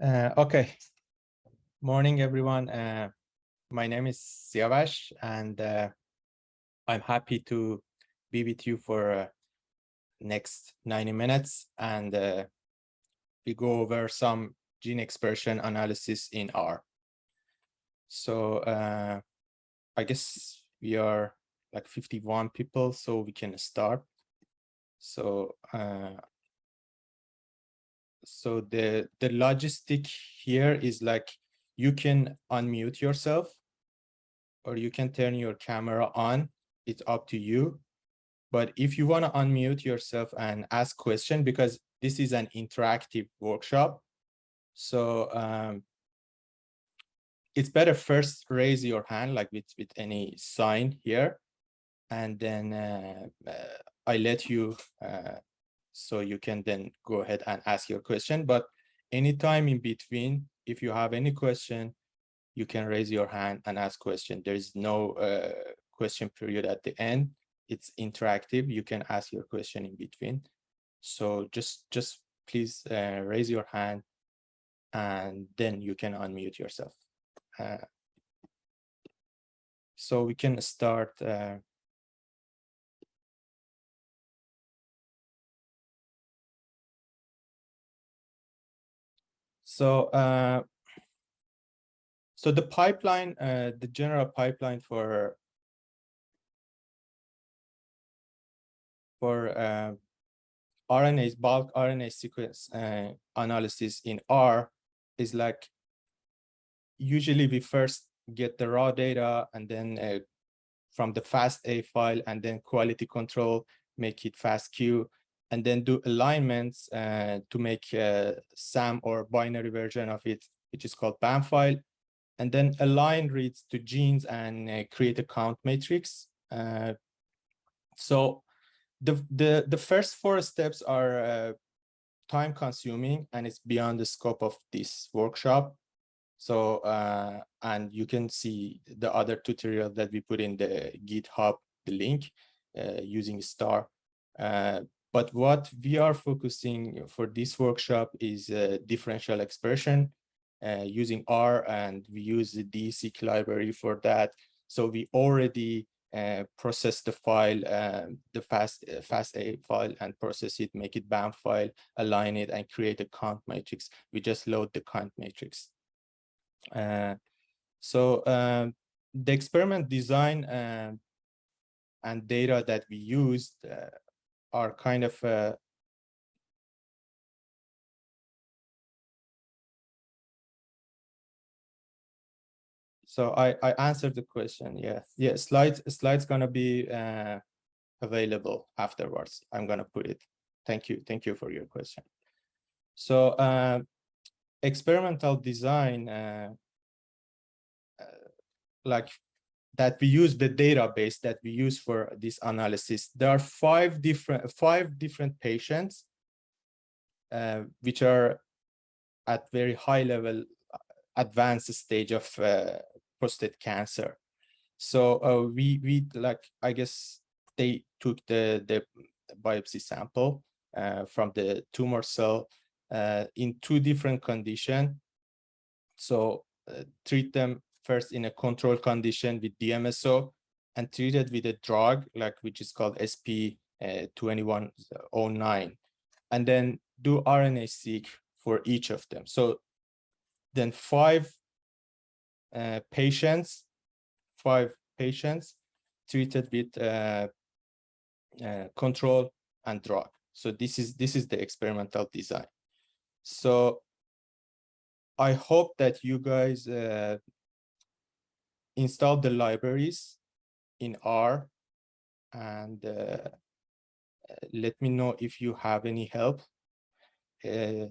Uh, okay. Morning, everyone. Uh, my name is Siavash, and uh, I'm happy to be with you for uh, next 90 minutes, and uh, we go over some gene expression analysis in R. So uh, I guess we are like 51 people, so we can start. So so the the logistic here is like you can unmute yourself or you can turn your camera on. It's up to you. But if you want to unmute yourself and ask question because this is an interactive workshop. So um, it's better first raise your hand like with with any sign here. And then uh, uh, i let you uh, so you can then go ahead and ask your question. But anytime in between, if you have any question, you can raise your hand and ask question. There is no uh, question period at the end. It's interactive. You can ask your question in between. So just, just please uh, raise your hand and then you can unmute yourself. Uh, so we can start uh, So, uh, so the pipeline, uh, the general pipeline for for uh, RNAs, bulk RNA sequence uh, analysis in R is like usually we first get the raw data and then uh, from the FASTA file and then quality control, make it FASTQ and then do alignments uh, to make a SAM or binary version of it, which is called BAM file, and then align reads to genes and uh, create a count matrix. Uh, so the, the, the first four steps are uh, time consuming and it's beyond the scope of this workshop. So, uh, and you can see the other tutorial that we put in the GitHub, the link uh, using star. But what we are focusing for this workshop is uh, differential expression uh, using R and we use the DESeq library for that. So we already uh, process the file, um, the fast uh, FASTA file and process it, make it BAM file, align it and create a count matrix. We just load the count matrix. Uh, so um, the experiment design um, and data that we used are kind of uh, so I, I answered the question. Yeah, yeah. Slides slides gonna be uh, available afterwards. I'm gonna put it. Thank you. Thank you for your question. So uh, experimental design, uh, uh, like that we use the database that we use for this analysis. There are five different five different patients uh, which are at very high level uh, advanced stage of uh, prostate cancer. So uh, we we like I guess they took the the biopsy sample uh, from the tumor cell uh, in two different conditions. So treat them first in a control condition with DMSO and treated with a drug like which is called SP2109 uh, and then do RNA-seq for each of them. So then five uh, patients, five patients treated with uh, uh, control and drug. So this is this is the experimental design. So I hope that you guys uh, install the libraries in R and uh, let me know if you have any help. Uh,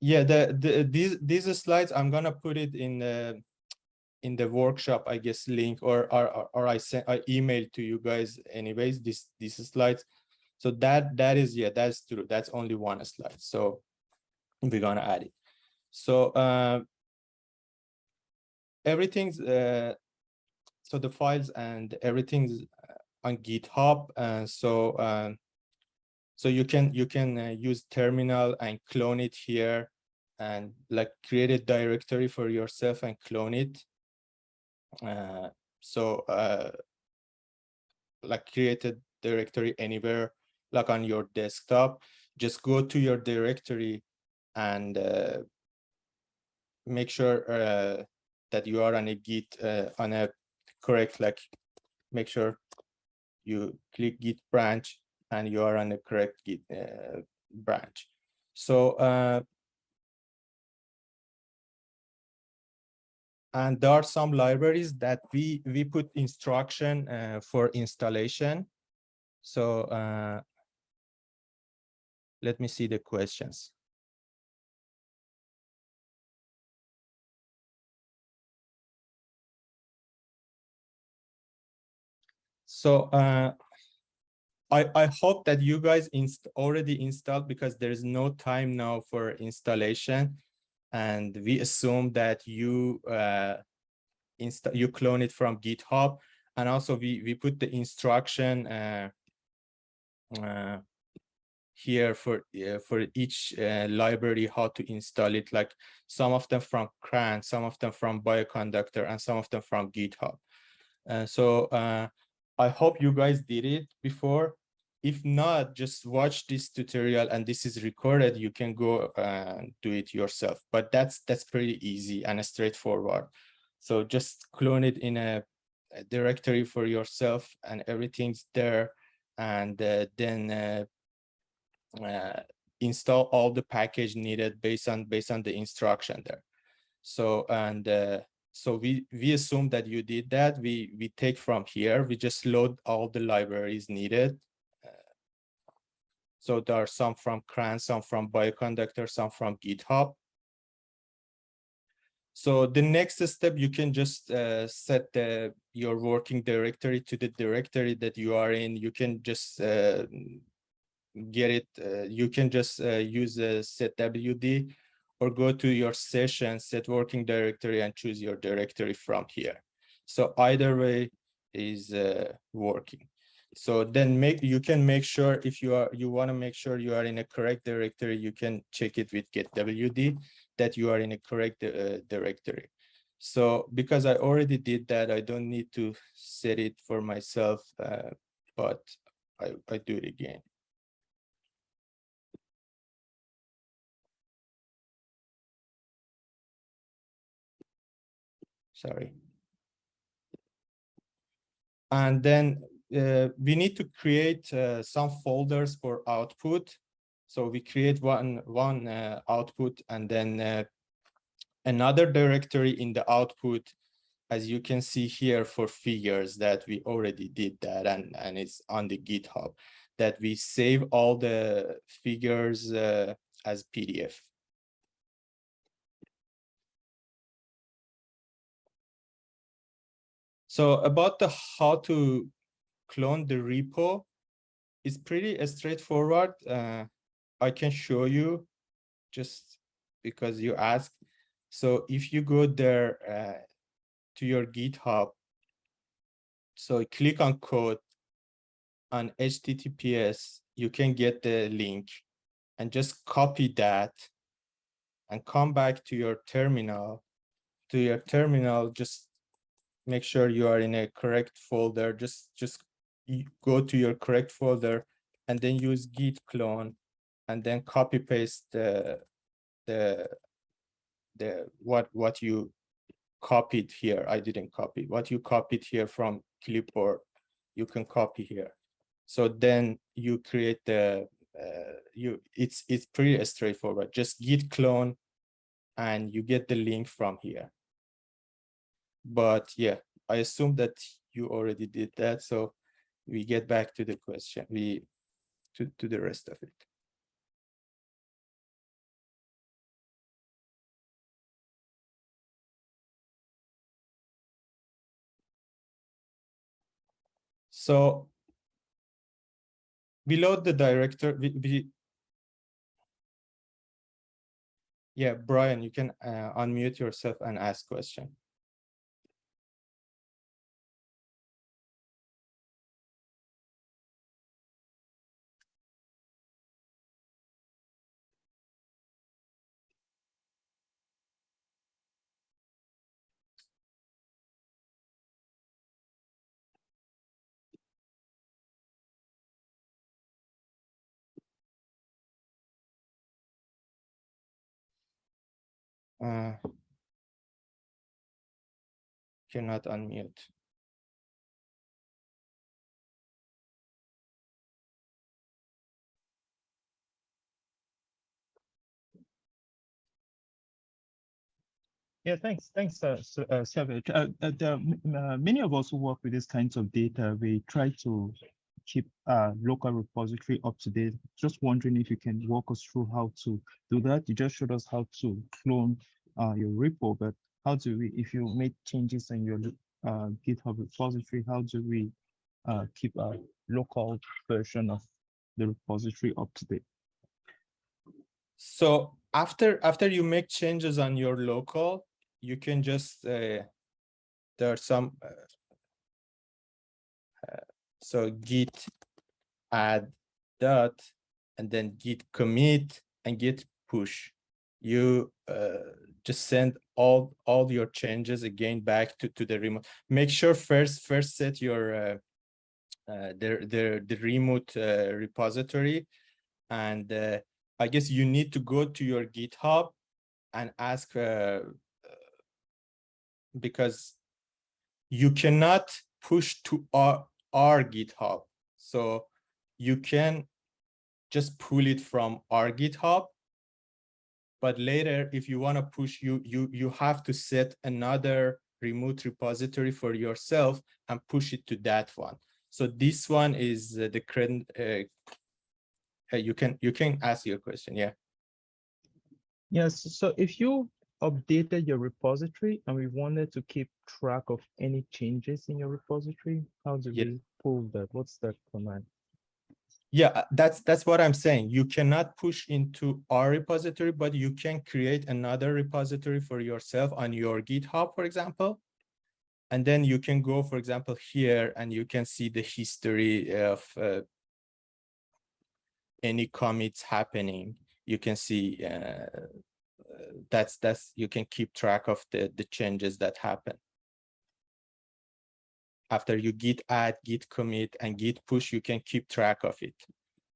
yeah the, the these these slides i'm gonna put it in the in the workshop i guess link or or, or i sent i emailed to you guys anyways this these slides So that that is yeah, that's true. That's only one slide. So we're gonna add it. So uh, everything's uh, so the files and everything's on GitHub. and so um, so you can you can uh, use terminal and clone it here and like create a directory for yourself and clone it. Uh, so uh, like create a directory anywhere like on your desktop, just go to your directory and uh, make sure uh, that you are on a git uh, on a correct like make sure you click git branch and you are on the correct git uh, branch so uh, and there are some libraries that we we put instruction uh, for installation so uh, let me see the questions. So uh, I, I hope that you guys inst already installed because there is no time now for installation. And we assume that you uh, install you clone it from GitHub. And also we, we put the instruction uh, uh, here for uh, for each uh, library how to install it like some of them from CRAN, some of them from Bioconductor and some of them from GitHub. Uh, so uh, I hope you guys did it before. If not, just watch this tutorial and this is recorded. You can go and do it yourself, but that's that's pretty easy and straightforward. So just clone it in a, a directory for yourself and everything's there. And uh, then uh, uh, install all the package needed based on based on the instruction there. So and uh, so we we assume that you did that. We we take from here. We just load all the libraries needed. Uh, so there are some from CRAN, some from Bioconductor, some from GitHub. So the next step, you can just uh, set the, your working directory to the directory that you are in. You can just uh, get it, uh, you can just uh, use a setwd or go to your session, set working directory and choose your directory from here. So either way is uh, working. So then make you can make sure if you are you want to make sure you are in a correct directory, you can check it with getwd that you are in a correct uh, directory. So because I already did that, I don't need to set it for myself, uh, but I, I do it again. Sorry. And then uh, we need to create uh, some folders for output. So we create one, one uh, output and then uh, another directory in the output, as you can see here for figures that we already did that and, and it's on the GitHub, that we save all the figures uh, as PDF. So about the how to clone the repo, it's pretty straightforward. Uh, I can show you just because you asked. So if you go there uh, to your GitHub, so click on code on HTTPS, you can get the link and just copy that and come back to your terminal. To your terminal, just make sure you are in a correct folder. Just, just go to your correct folder and then use git clone and then copy paste the, the, the, what, what you copied here. I didn't copy what you copied here from clipboard. You can copy here. So then you create the, uh, you, it's, it's pretty straightforward. Just git clone and you get the link from here but yeah, I assume that you already did that. So we get back to the question, we to, to the rest of it. So we load the director. We, we yeah, Brian, you can uh, unmute yourself and ask question. Uh, cannot unmute. Yeah, thanks. Thanks, uh, uh, Siavash. Uh, uh, the, uh, many of us who work with these kinds of data, we try to keep uh, local repository up to date. Just wondering if you can walk us through how to do that. You just showed us how to clone uh, your repo, but how do we, if you make changes in your uh, GitHub repository, how do we uh, keep a local version of the repository up to date? So after after you make changes on your local, you can just uh, there are some uh, so git add dot and then git commit and git push. You uh, just send all all your changes again back to to the remote. Make sure first first set your uh, uh, the the the remote uh, repository. And uh, i guess you need to go to your github and ask uh, because you cannot push to our, our GitHub. So you can just pull it from our GitHub. But later, if you want to push, you, you, you have to set another remote repository for yourself and push it to that one. So this one is uh, the current, uh, you can you can ask your question, yeah. Yes, so if you updated your repository and we wanted to keep track of any changes in your repository, how do yeah. we pull that? What's that command? Yeah, uh, that's that's what I'm saying. You cannot push into our repository, but you can create another repository for yourself on your GitHub, for example. And then you can go, for example, here and you can see the history of uh, any commits happening. You can see uh, that's that's you can keep track of the the changes that happen. After you git add git commit and git push you can keep track of it.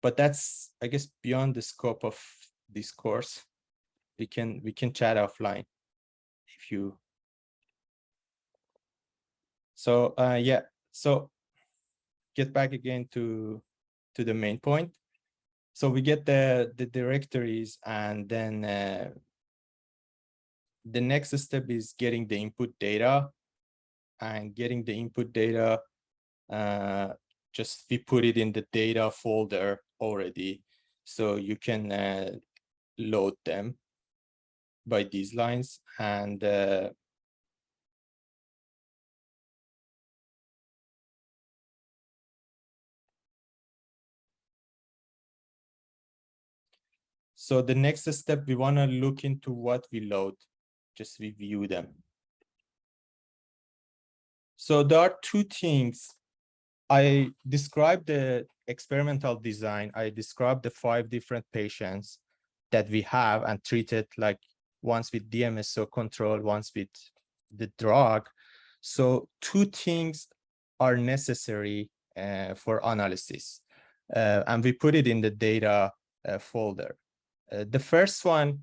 But that's i guess beyond the scope of this course. We can we can chat offline if you so uh yeah so get back again to to the main point. So we get the the directories and then uh, the next step is getting the input data and getting the input data uh, just we put it in the data folder already. So you can uh, load them by these lines and uh, So the next step, we want to look into what we load just review them. So there are two things. I described the experimental design. I described the five different patients that we have and treated like once with DMSO control, once with the drug. So two things are necessary uh, for analysis. Uh, and we put it in the data uh, folder. Uh, the first one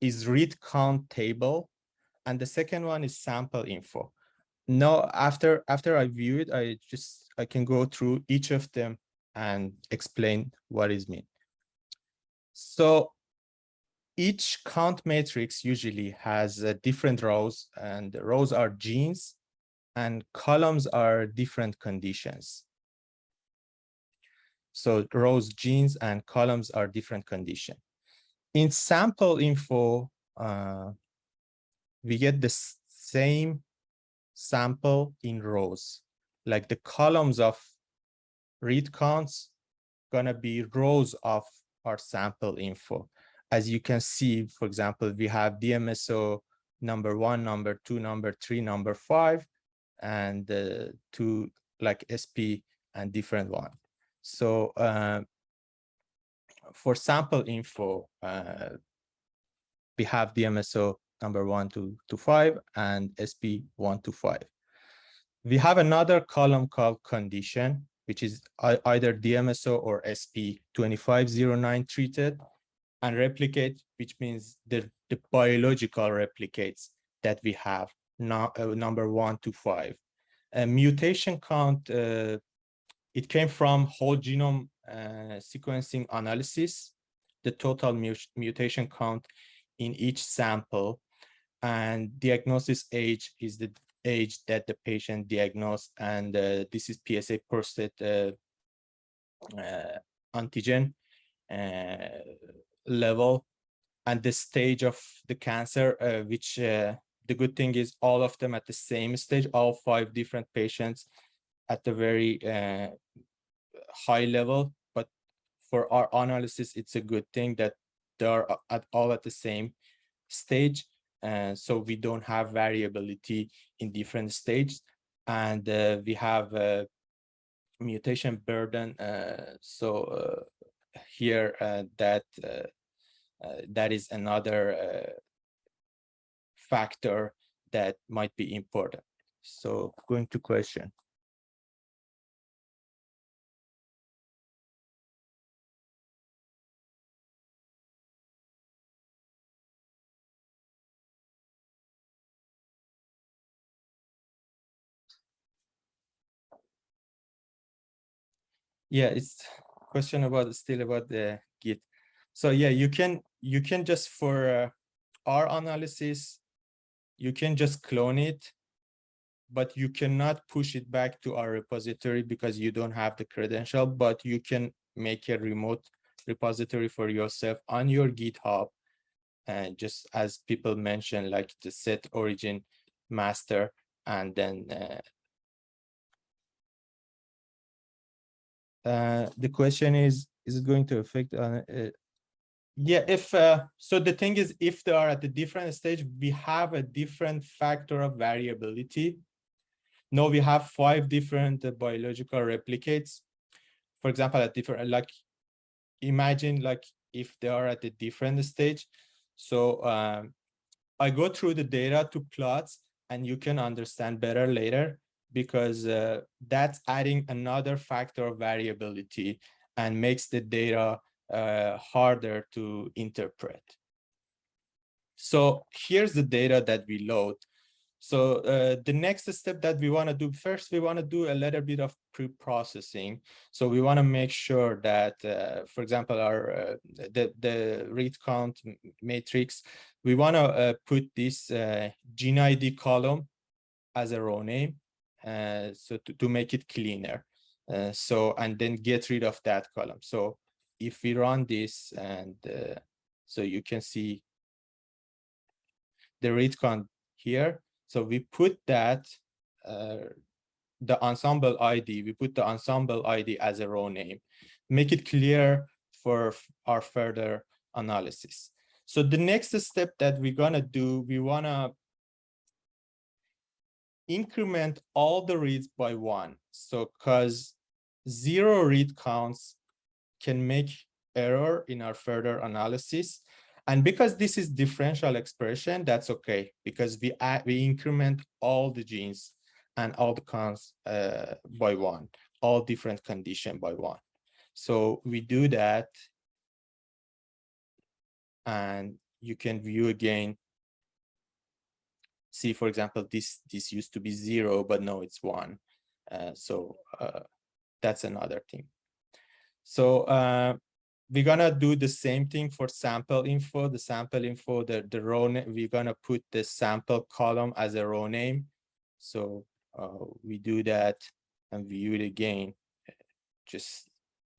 is read count table, and the second one is sample info. Now, after after I view it, I just I can go through each of them and explain what is mean. So each count matrix usually has uh, different rows and the rows are genes and columns are different conditions. So rows, genes, and columns are different condition in sample info, uh, we get the same sample in rows, like the columns of read counts gonna be rows of our sample info. As you can see, for example, we have DMSO number one, number two, number three, number five, and uh, two like SP and different one. So uh, for sample info, uh, we have DMSO number one to, to five and SP one to five. We have another column called condition, which is either DMSO or SP 2509 treated and replicate, which means the, the biological replicates that we have now uh, number one to five. A mutation count, uh, it came from whole genome sequencing analysis, the total mu mutation count in each sample and diagnosis age is the age that the patient diagnosed and uh, this is PSA prostate uh, uh, antigen uh, level and the stage of the cancer uh, which uh, the good thing is all of them at the same stage all five different patients at the very high level but for our analysis it's a good thing that they are at all at the same stage and so we don't have variability in different stages and uh, we have a mutation burden uh, so uh, here uh, that that is another factor that might be important. So going to question yeah it's question about still about the git. So yeah you can you can just for uh, our analysis you can just clone it but you cannot push it back to our repository because you don't have the credential but you can make a remote repository for yourself on your github and just as people mentioned like the set origin master and then uh, Uh, the question is, is it going to affect? Uh, uh, yeah, if uh, so, the thing is, if they are at a different stage, we have a different factor of variability. No, we have five different biological replicates. For example, at different, like, imagine like if they are at a different stage. So um, I go through the data to plots, and you can understand better later because uh, that's adding another factor of variability and makes the data uh, harder to interpret. So here's the data that we load. So uh, the next step that we want to do first, we want to do a little bit of pre-processing. So we want to make sure that, uh, for example, our uh, the the read count matrix, we want to uh, put this uh, gene ID column as a row name. Uh, so to, to make it cleaner. Uh, so, and then get rid of that column. So if we run this and uh, so you can see the read count here. So we put that, uh, the Ensembl ID, we put the Ensembl ID as a row name, make it clear for our further analysis. So the next step that we're gonna do, we wanna increment all the reads by one. So because zero read counts can make error in our further analysis. And because this is differential expression, that's okay, because we add, we increment all the genes and all the counts uh, by one, all different condition by one. So we do that. And you can view again see, for example, this, this used to be zero, but no, it's one. Uh, so uh, that's another thing. So uh, we're gonna do the same thing for sample info. The sample info, the, the row, we're gonna put the sample column as a row name. So uh, we do that and view it again. Just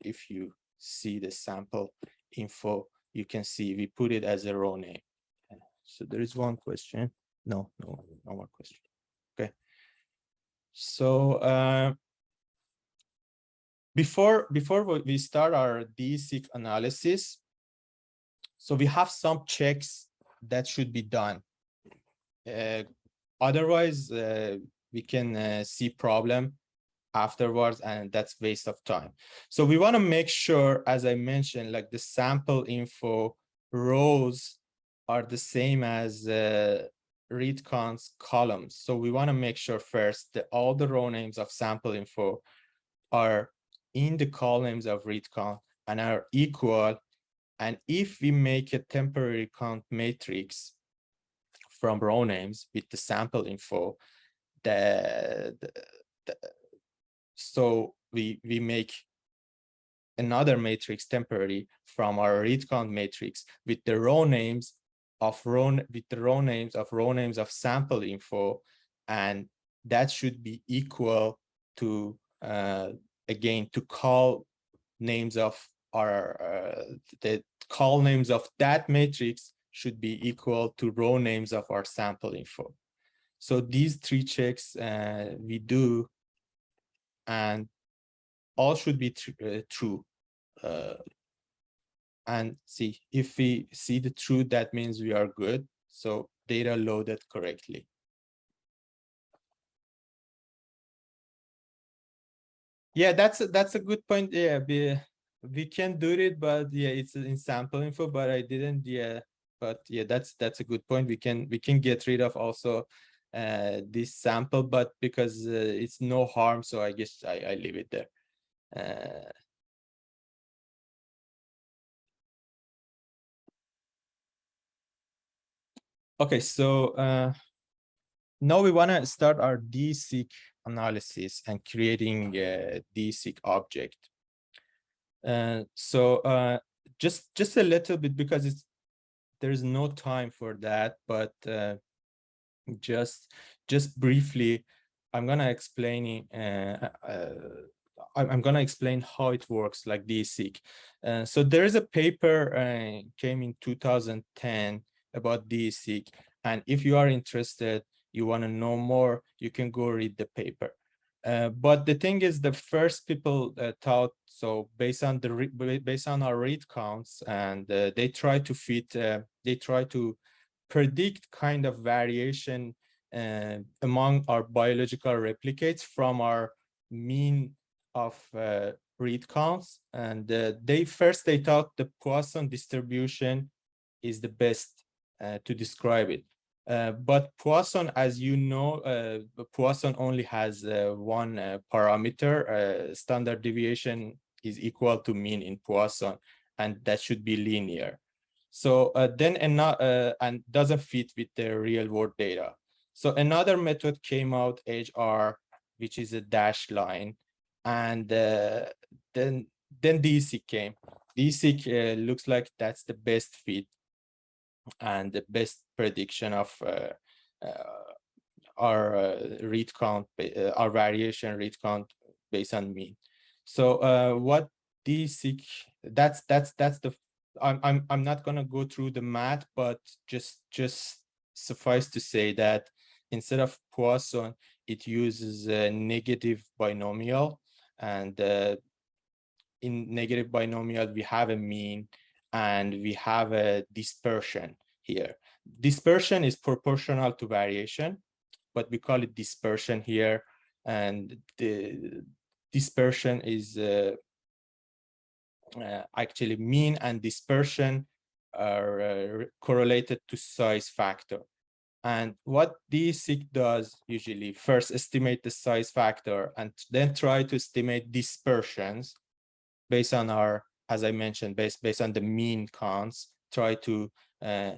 if you see the sample info, you can see we put it as a row name. So there is one question. No, no, no more question. Okay. So uh, before before we start our DESeq analysis, so we have some checks that should be done. Uh, otherwise, uh, we can uh, see problem afterwards and that's waste of time. So we want to make sure, as I mentioned, like the sample info rows are the same as uh, read counts columns. So we want to make sure first that all the row names of sample info are in the columns of read count and are equal. And if we make a temporary count matrix from row names with the sample info, the, the, the so we we make another matrix temporary from our read count matrix with the row names of row with the row names of row names of sample info and that should be equal to uh, again to call names of our uh, the colnames of that matrix should be equal to row names of our sample info. So these three checks uh, we do and all should be tr uh, true uh, and see if we see the truth that means we are good. So data loaded correctly. Yeah that's a, that's a good point. Yeah we, we can do it but yeah it's in sample info but i didn't yeah. But yeah that's that's a good point. We can we can get rid of also uh this sample but because uh, it's no harm so i guess i i leave it there. Uh Okay, so uh, now we want to start our DESeq analysis and creating a DESeq object. Uh, so uh, just just a little bit because it's there's no time for that, but uh, just just briefly, I'm gonna explain uh, uh, I'm gonna explain how it works like DESeq. Uh, so there is a paper uh, came in 2010 about DESeq. And if you are interested, you want to know more, you can go read the paper. Uh, but the thing is, the first people uh, thought so based on the based on our read counts, and uh, they try to fit, uh, they try to predict kind of variation uh, among our biological replicates from our mean of uh, read counts. And they first they thought the Poisson distribution is the best to describe it. Uh, but Poisson, as you know, uh, Poisson only has uh, one uh, parameter. Uh, standard deviation is equal to mean in Poisson, and that should be linear. So then, and, and doesn't fit with the real world data. So another method came out, edgeR, which is a dashed line, and then then DESeq came. DESeq looks like that's the best fit and the best prediction of uh, uh, our uh, read count, our variation read count based on mean. So what DESeq, that's that's that's the I'm I'm I'm not gonna go through the math, but just just suffice to say that instead of Poisson, it uses a negative binomial, and uh, in negative binomial we have a mean and we have a dispersion here. Dispersion is proportional to variation, but we call it dispersion here. And the dispersion is uh, uh, actually mean and dispersion are uh, correlated to size factor. And what DESeq does usually first estimate the size factor and then try to estimate dispersions based on our as I mentioned, based, based on the mean counts, try to uh,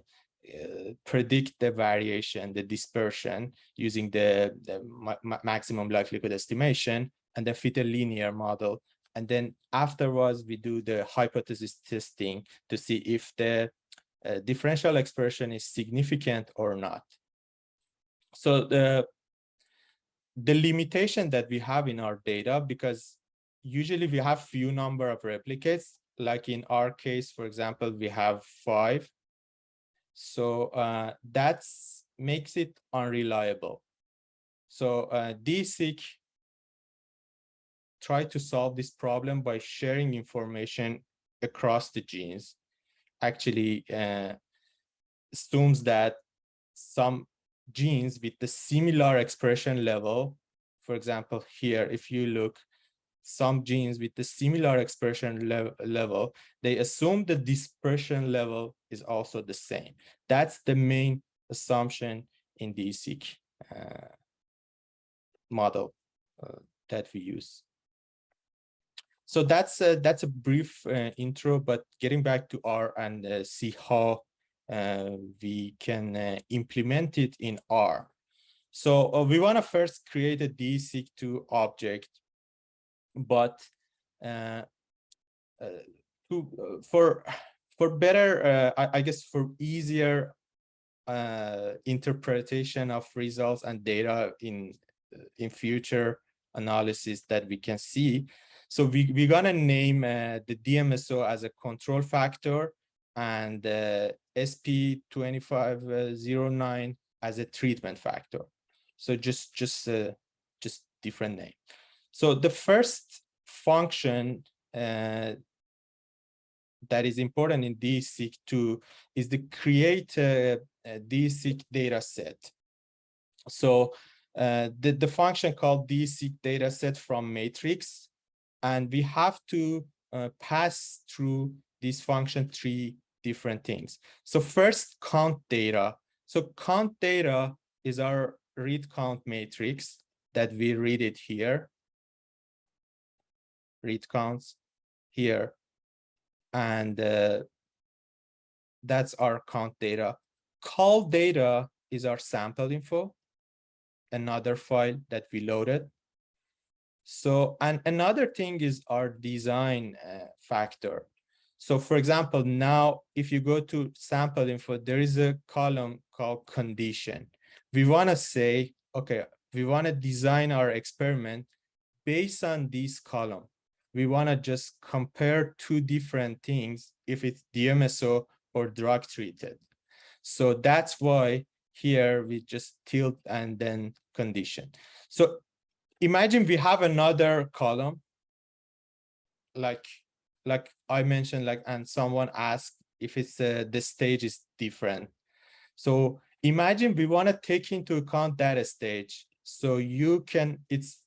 uh, predict the variation, the dispersion using the, the ma maximum likelihood estimation and then fit a linear model. And then afterwards, we do the hypothesis testing to see if the uh, differential expression is significant or not. So the, the limitation that we have in our data, because usually we have few number of replicates, like in our case, for example, we have five. So uh, that makes it unreliable. So uh, DESeq try to solve this problem by sharing information across the genes actually uh, assumes that some genes with the similar expression level, for example, here, if you look, some genes with the similar expression le level, they assume the dispersion level is also the same. That's the main assumption in the seq uh, model uh, that we use. So that's a, that's a brief uh, intro, but getting back to R and uh, see how uh, we can uh, implement it in R. So uh, we want to first create a DESeq2 object, but uh, to, for for better, I, I, guess for easier interpretation of results and data in in future analysis that we can see. So we, we're gonna name uh, the DMSO as a control factor and uh, SP2509 as a treatment factor. So just, just, uh, just different name. So the first function uh, that is important in DESeq2 is the create DESeq data set. So uh, the, the function called DESeq data set from matrix, and we have to uh, pass through this function three different things. So first count data. So count data is our read count matrix that we read it here. Read counts here. And uh, that's our count data. colData is our sample info another file that we loaded. So, and another thing is our design uh, factor. So for example, now if you go to sample info, there is a column called condition. We want to say, okay, we want to design our experiment based on this column. We want to just compare two different things if it's DMSO or drug treated. So that's why here we just tilde and then condition. So imagine we have another column like like I mentioned like and someone asked if it's uh, the stage is different. So imagine we want to take into account that stage. So you can it's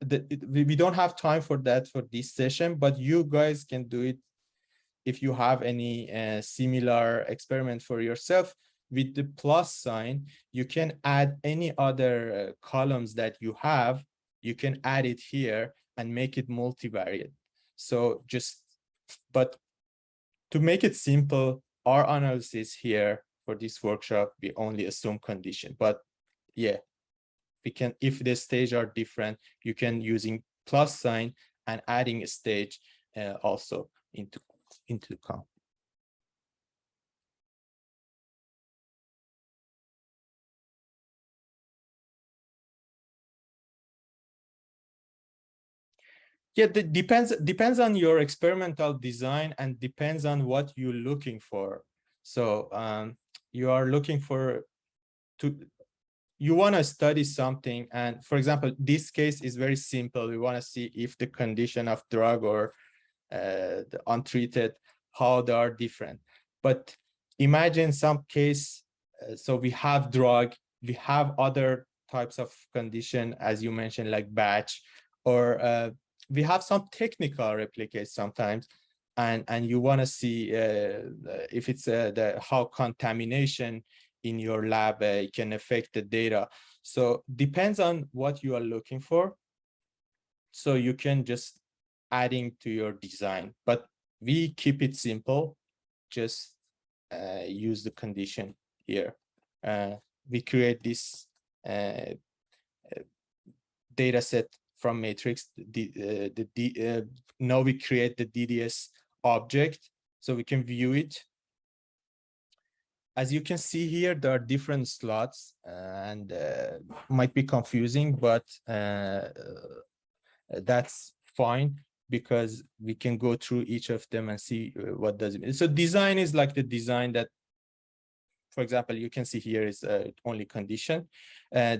the, it, we don't have time for that for this session, but you guys can do it if you have any uh, similar experiment for yourself with the plus sign, you can add any other uh, columns that you have. You can add it here and make it multivariate. So just, but to make it simple, our analysis here for this workshop, we only assume condition. But yeah, we can, if the stage are different, you can using plus sign and adding a stage uh, also into into the count. yeah it depends depends on your experimental design and depends on what you're looking for so um, you are looking for to you want to study something and for example this case is very simple. We want to see if the condition of drug or uh, the untreated how they are different. But imagine some case uh, so we have drug we have other types of condition as you mentioned like batch or uh, we have some technical replicates sometimes and and you want to see uh, if it's uh, the how contamination in your lab uh, can affect the data. So depends on what you are looking for. So you can just adding to your design but we keep it simple. Just uh, use the condition here. Uh, we create this uh, data set from matrix the uh, the, the uh, now we create the dds object so we can view it as you can see here there are different slots and uh, might be confusing but uh, that's fine because we can go through each of them and see uh, what does it mean so design is like the design that for example you can see here is uh, only condition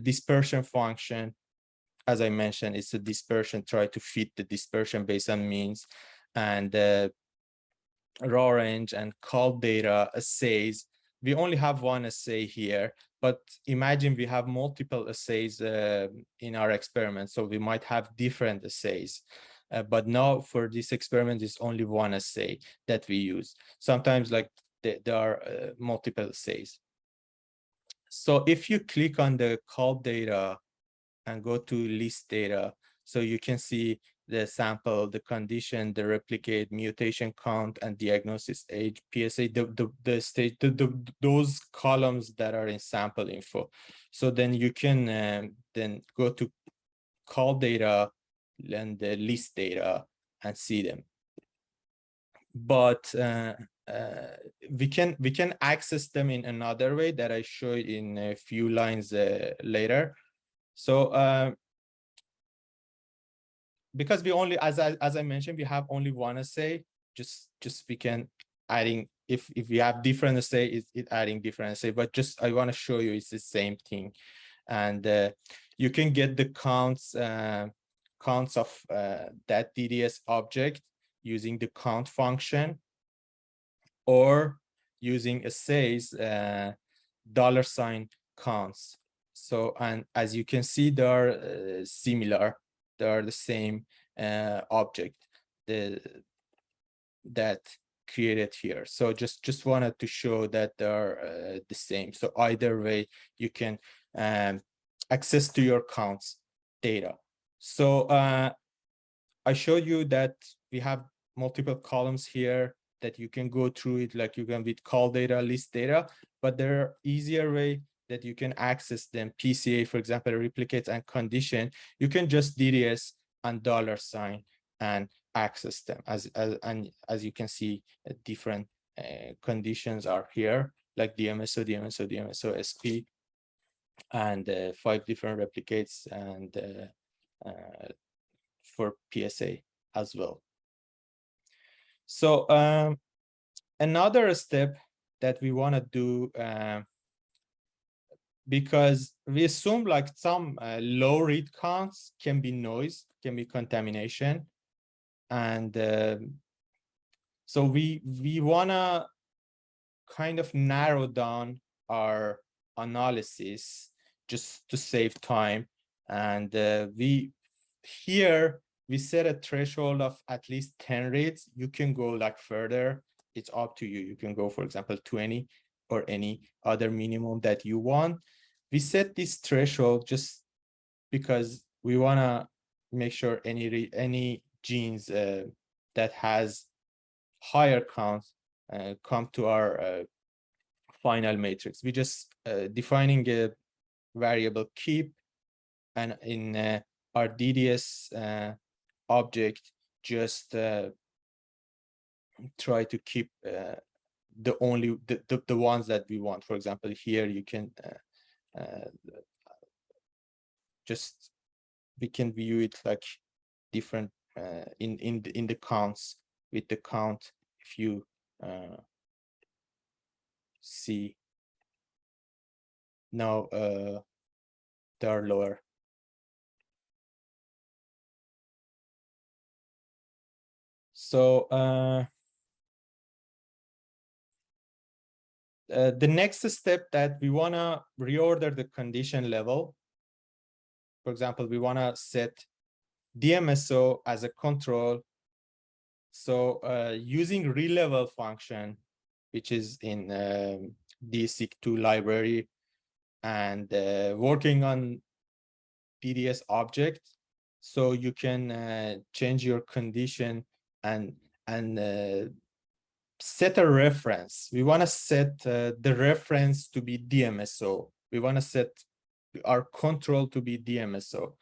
dispersion function as I mentioned, it's a dispersion, try to fit the dispersion based on means and uh, raw range and colData assays. We only have one assay here, but imagine we have multiple assays uh, in our experiment. So we might have different assays. Uh, but now for this experiment, it's only one assay that we use. Sometimes like th there are uh, multiple assays. So if you click on the colData and go to list data, so you can see the sample, the condition, the replicate, mutation count, and diagnosis age, PSA, the, the, the stage, the, the, those columns that are in sample info. So then you can um, then go to colData and the list data and see them. But uh, uh, we can we can access them in another way that I show in a few lines uh, later. So uh, because we only, as I, as I mentioned, we have only one assay, just, just we can adding, if, if we have different assay, it's it adding different assay, but just, I want to show you it's the same thing. And uh, you can get the counts, uh, counts of uh, that DDS object using the count function or using assays uh, dollar sign counts. So, and as you can see, they are uh, similar they are the same uh, object the, that created here. So just, just wanted to show that they are uh, the same. So either way, you can um, access to your counts data. So uh, I showed you that we have multiple columns here that you can go through it like you can with colData, list data, but there are easier way that you can access them, PCA, for example, replicates and condition, you can just DDS and dollar sign and access them as, as and as you can see uh, different uh, conditions are here like DMSO, DMSO, DMSO, SP, and uh, five different replicates and uh, uh, for PSA as well. So um, another step that we want to do um, because we assume like some uh, low read counts can be noise, can be contamination. And uh, so we, we wanna kind of narrow down our analysis just to save time. And uh, we here, we set a threshold of at least 10 reads. You can go like further. It's up to you. You can go, for example, 20 or any other minimum that you want we set this threshold just because we want to make sure any any genes uh, that has higher counts uh, come to our uh, final matrix. We just uh, defining a variable keep and in uh, our DDS uh, object just try to keep the only the, the, the ones that we want. For example, here you can uh, just we can view it like different uh, in in the, in the counts with the count if you uh, see now uh, they are lower so uh, the next step that we want to reorder the condition level. For example, we want to set DMSO as a control. So uh, using relevel function, which is in um, DESeq2 library and uh, working on DDS object. So you can uh, change your condition and and uh, set a reference. We want to set uh, the reference to be DMSO. We want to set our control to be DMSO.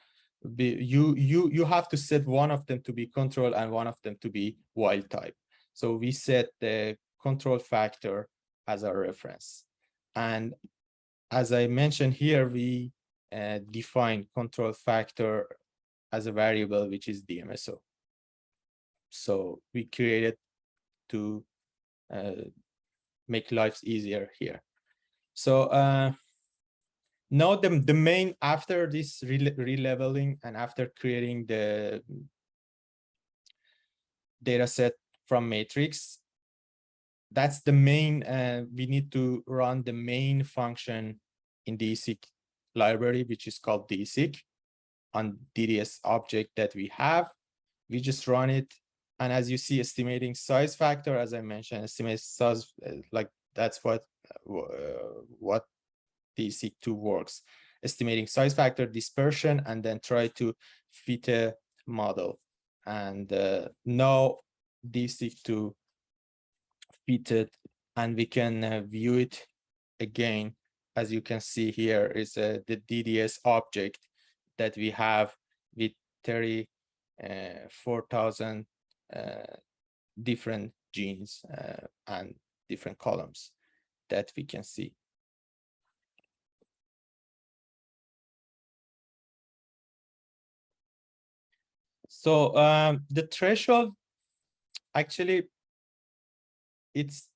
Be, you you you have to set one of them to be control and one of them to be wild type. So we set the control factor as our reference. And as I mentioned here, we uh, define control factor as a variable, which is DMSO. So we created uh, make lives easier here. So uh, Now the, the main, after this rele- releveling and after creating the data set from matrix, that's the main, uh, we need to run the main function in the DESeq library, which is called DESeq on DDS object that we have. We just run it. And as you see, estimating size factor, as I mentioned, estimate size, uh, like that's what, uh, what DESeq2 works. Estimating size factor, dispersion, and then try to fit a model. And uh, now DESeq2 fitted and we can uh, view it again as you can see here is uh, the DDS object that we have with 34,000 uh, different genes uh, and different columns that we can see. So um, the threshold actually it's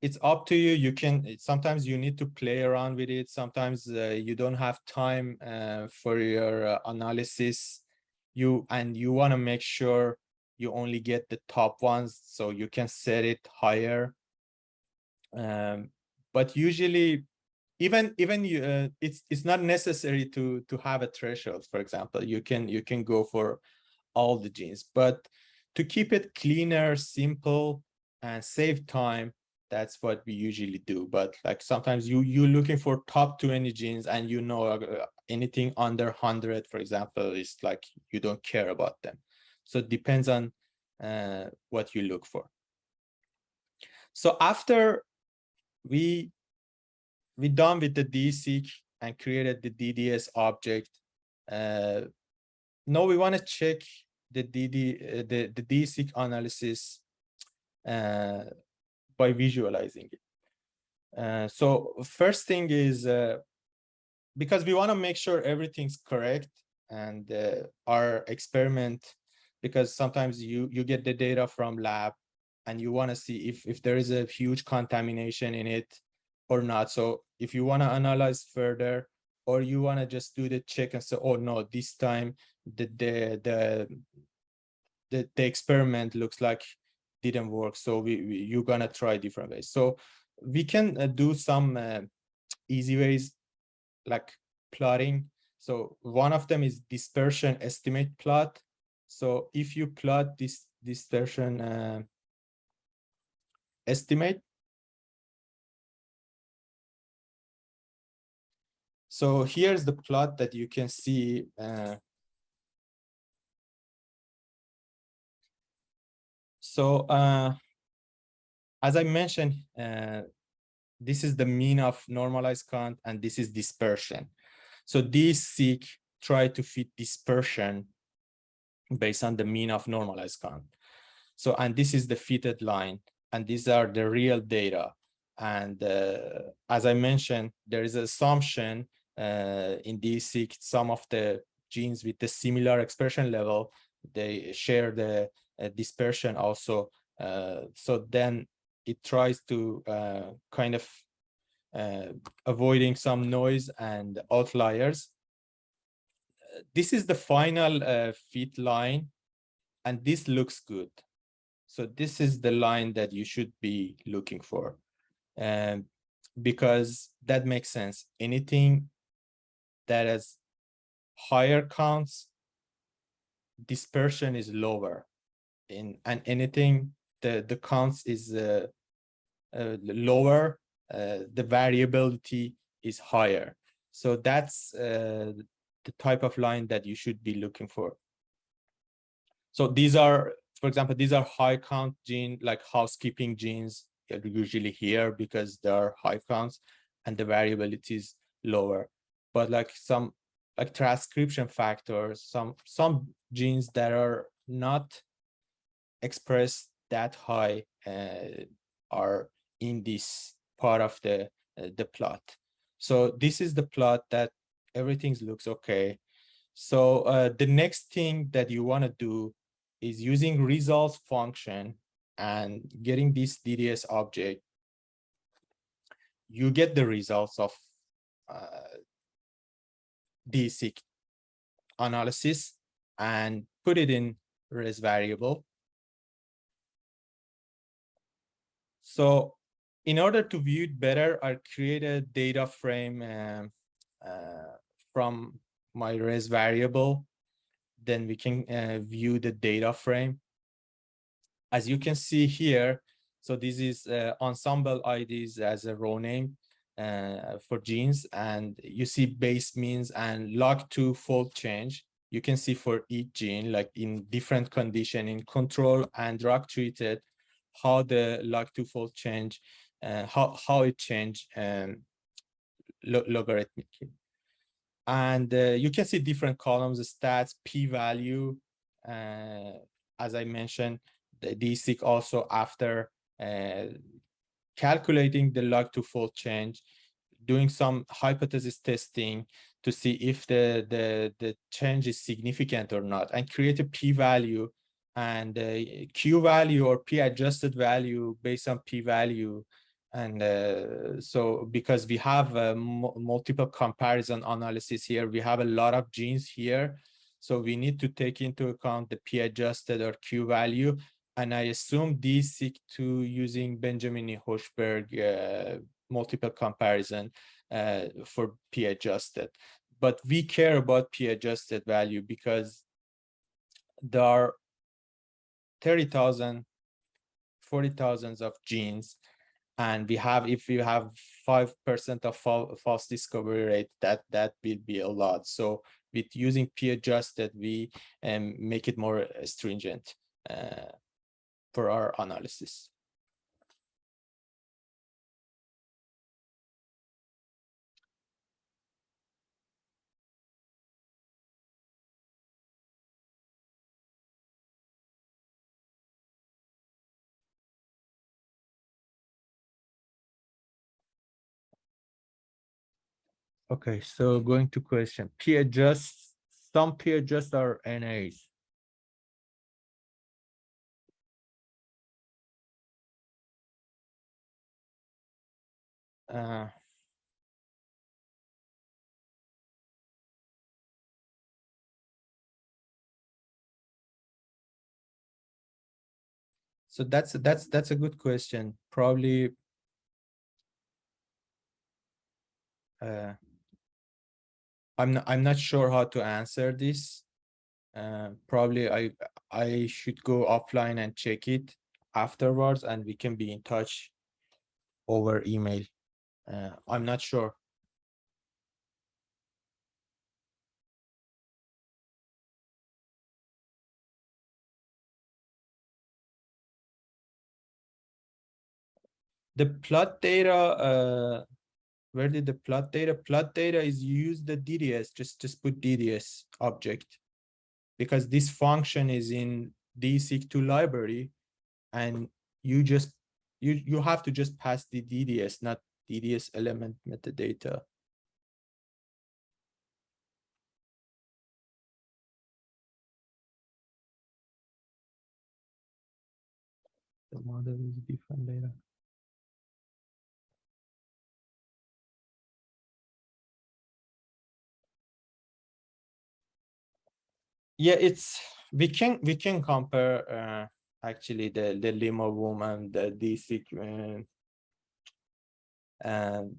it's up to you. You can sometimes you need to play around with it. Sometimes uh, you don't have time uh, for your uh, analysis. You and you want to make sure you only get the top ones so you can set it higher. Um, but usually even even you uh, it's it's not necessary to to have a threshold for example. You can you can go for all the genes. But to keep it cleaner simple and save time that's what we usually do. But like sometimes you you're looking for top 20 genes and you know uh, anything under 100 for example is like you don't care about them so it depends on uh, what you look for so after we we done with the DESeq and created the DDS object uh, now we want to check the DD uh, the the DESeq analysis uh, by visualizing it. Uh, so first thing is uh, because we want to make sure everything's correct and uh, our experiment because sometimes you you get the data from lab and you want to see if if there is a huge contamination in it or not. So if you want to analyze further or you want to just do the check and say oh no this time the the the the, the experiment looks like didn't work so we, we you're gonna try different ways. So we can uh, do some uh, easy ways like plotting. So one of them is dispersion estimate plot so if you plot this dispersion uh, estimate so here's the plot that you can see uh, So uh, as I mentioned, uh, this is the mean of normalized count and this is dispersion. So DESeq try to fit dispersion based on the mean of normalized count. So, and this is the fitted line, and these are the real data. And uh, as I mentioned, there is an assumption uh, in DESeq, some of the genes with the similar expression level, they share the uh, dispersion also. Uh, so then it tries to uh, kind of avoiding some noise and outliers. This is the final fit line, and this looks good. So this is the line that you should be looking for. Um, because that makes sense. Anything that has higher counts, dispersion is lower in and anything the the counts is uh, uh, lower uh, the variability is higher so that's uh, the type of line that you should be looking for so these are for example these are high count gene like housekeeping genes are usually here because there are high counts and the variability is lower but like some like transcription factors some some genes that are not expressed that high uh, are in this part of the uh, the plot. So this is the plot that everything looks okay. So uh, the next thing that you want to do is using results function and getting this DDS object. You get the results of uh, analysis and put it in res variable. So in order to view it better, I created data frame um, uh, from my res variable. Then we can uh, view the data frame. As you can see here, so this is uh, Ensembl IDs as a row name uh, for genes, and you see base means and log2 fold change. You can see for each gene, like in different condition, in control and drug treated, how the log2 fold change, uh, how, how it changed um, lo logarithmically. And uh, you can see different columns, stats, p-value, uh, as I mentioned, the DESeq also after uh, calculating the log to fold change, doing some hypothesis testing to see if the, the, the change is significant or not, and create a p-value and uh, q value or p adjusted value based on p value and uh, so because we have uh, multiple comparison analysis here we have a lot of genes here so we need to take into account the p adjusted or q value and i assume DESeq2 using Benjamini-Hochberg uh, multiple comparison uh, for p adjusted but we care about p adjusted value because there are 30,000, 40,000 of genes. And we have, if you have 5% of false discovery rate, that, that will be a lot. So with using p-adjusted, we um, make it more stringent uh, for our analysis. Okay, so going to question, p adjust, some p adjust are NAs. Uh, so that's that's that's a good question. Probably uh, I'm not, I'm not sure how to answer this. Uh, probably I I should go offline and check it afterwards, and we can be in touch over email. Uh, I'm not sure. The plot data uh, where did the plot data plot data is use the dds just just put dds object. Because this function is in DESeq2 library and you just you you have to just pass the dds not dds element metadata. The model is different data yeah it's we can we can compare uh, actually the the limma voom the dc uh, and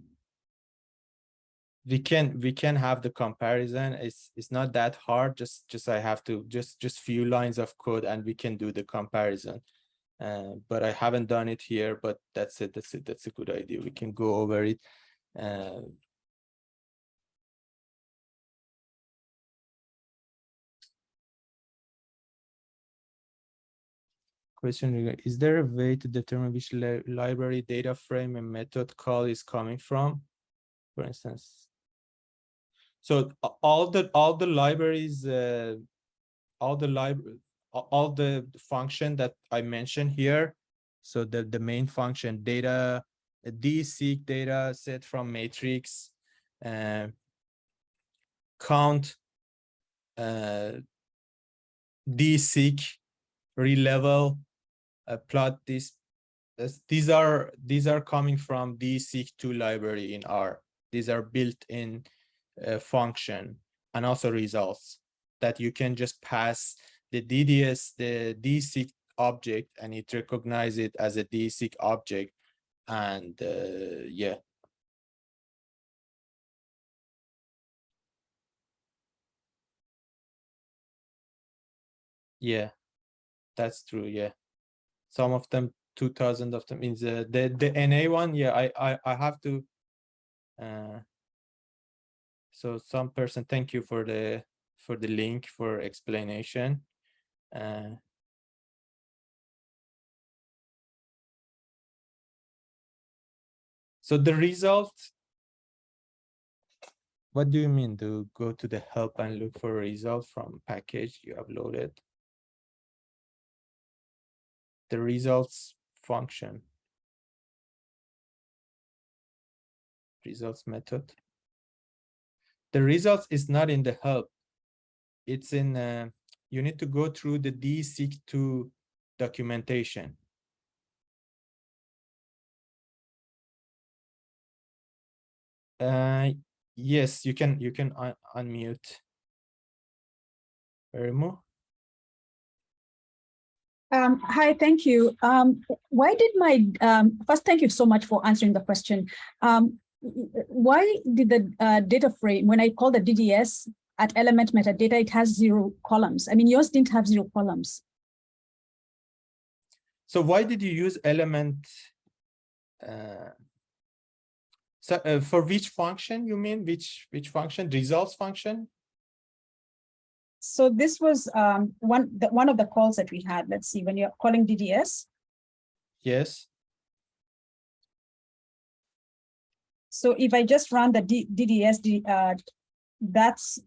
we can we can have the comparison. It's it's not that hard. Just just i have to just just few lines of code and we can do the comparison. Uh, but i haven't done it here but that's it. That's it. That's a good idea. We can go over it. Uh, question is there a way to determine which li library data frame and method call is coming from? For instance. So all the all the libraries uh, all the library all the function that i mentioned here so the the main function data d seek data set from matrix uh, count uh, seek relevel plot this these are these are coming from the DESeq2 library in R. These are built in uh, function and also results that you can just pass the DDS, the DESeq object, and it recognize it as a DESeq object. And uh, yeah. Yeah, that's true. Yeah, some of them, 2000 of them in the, the, the NA one. Yeah, I, I, I have to. Uh, so some person, thank you for the for the link for explanation. Uh, so the result, what do you mean to go to the help and look for a result from package you uploaded? The results function. Results method. The results is not in the help. It's in, uh, you need to go through the DESeq2 documentation. Uh, yes, you can, you can un unmute. Remo? Um, hi, thank you. Um, why did my, um, first, thank you so much for answering the question. Um, why did the uh, data frame, when I call the DDS at element metadata, it has zero columns? I mean, yours didn't have zero columns. So why did you use element? Uh, so uh, for which function you mean? Which which function? Results function? So this was um, one the, one of the calls that we had. Let's see when you're calling DDS. Yes. So if I just run the D, DDS, uh, that's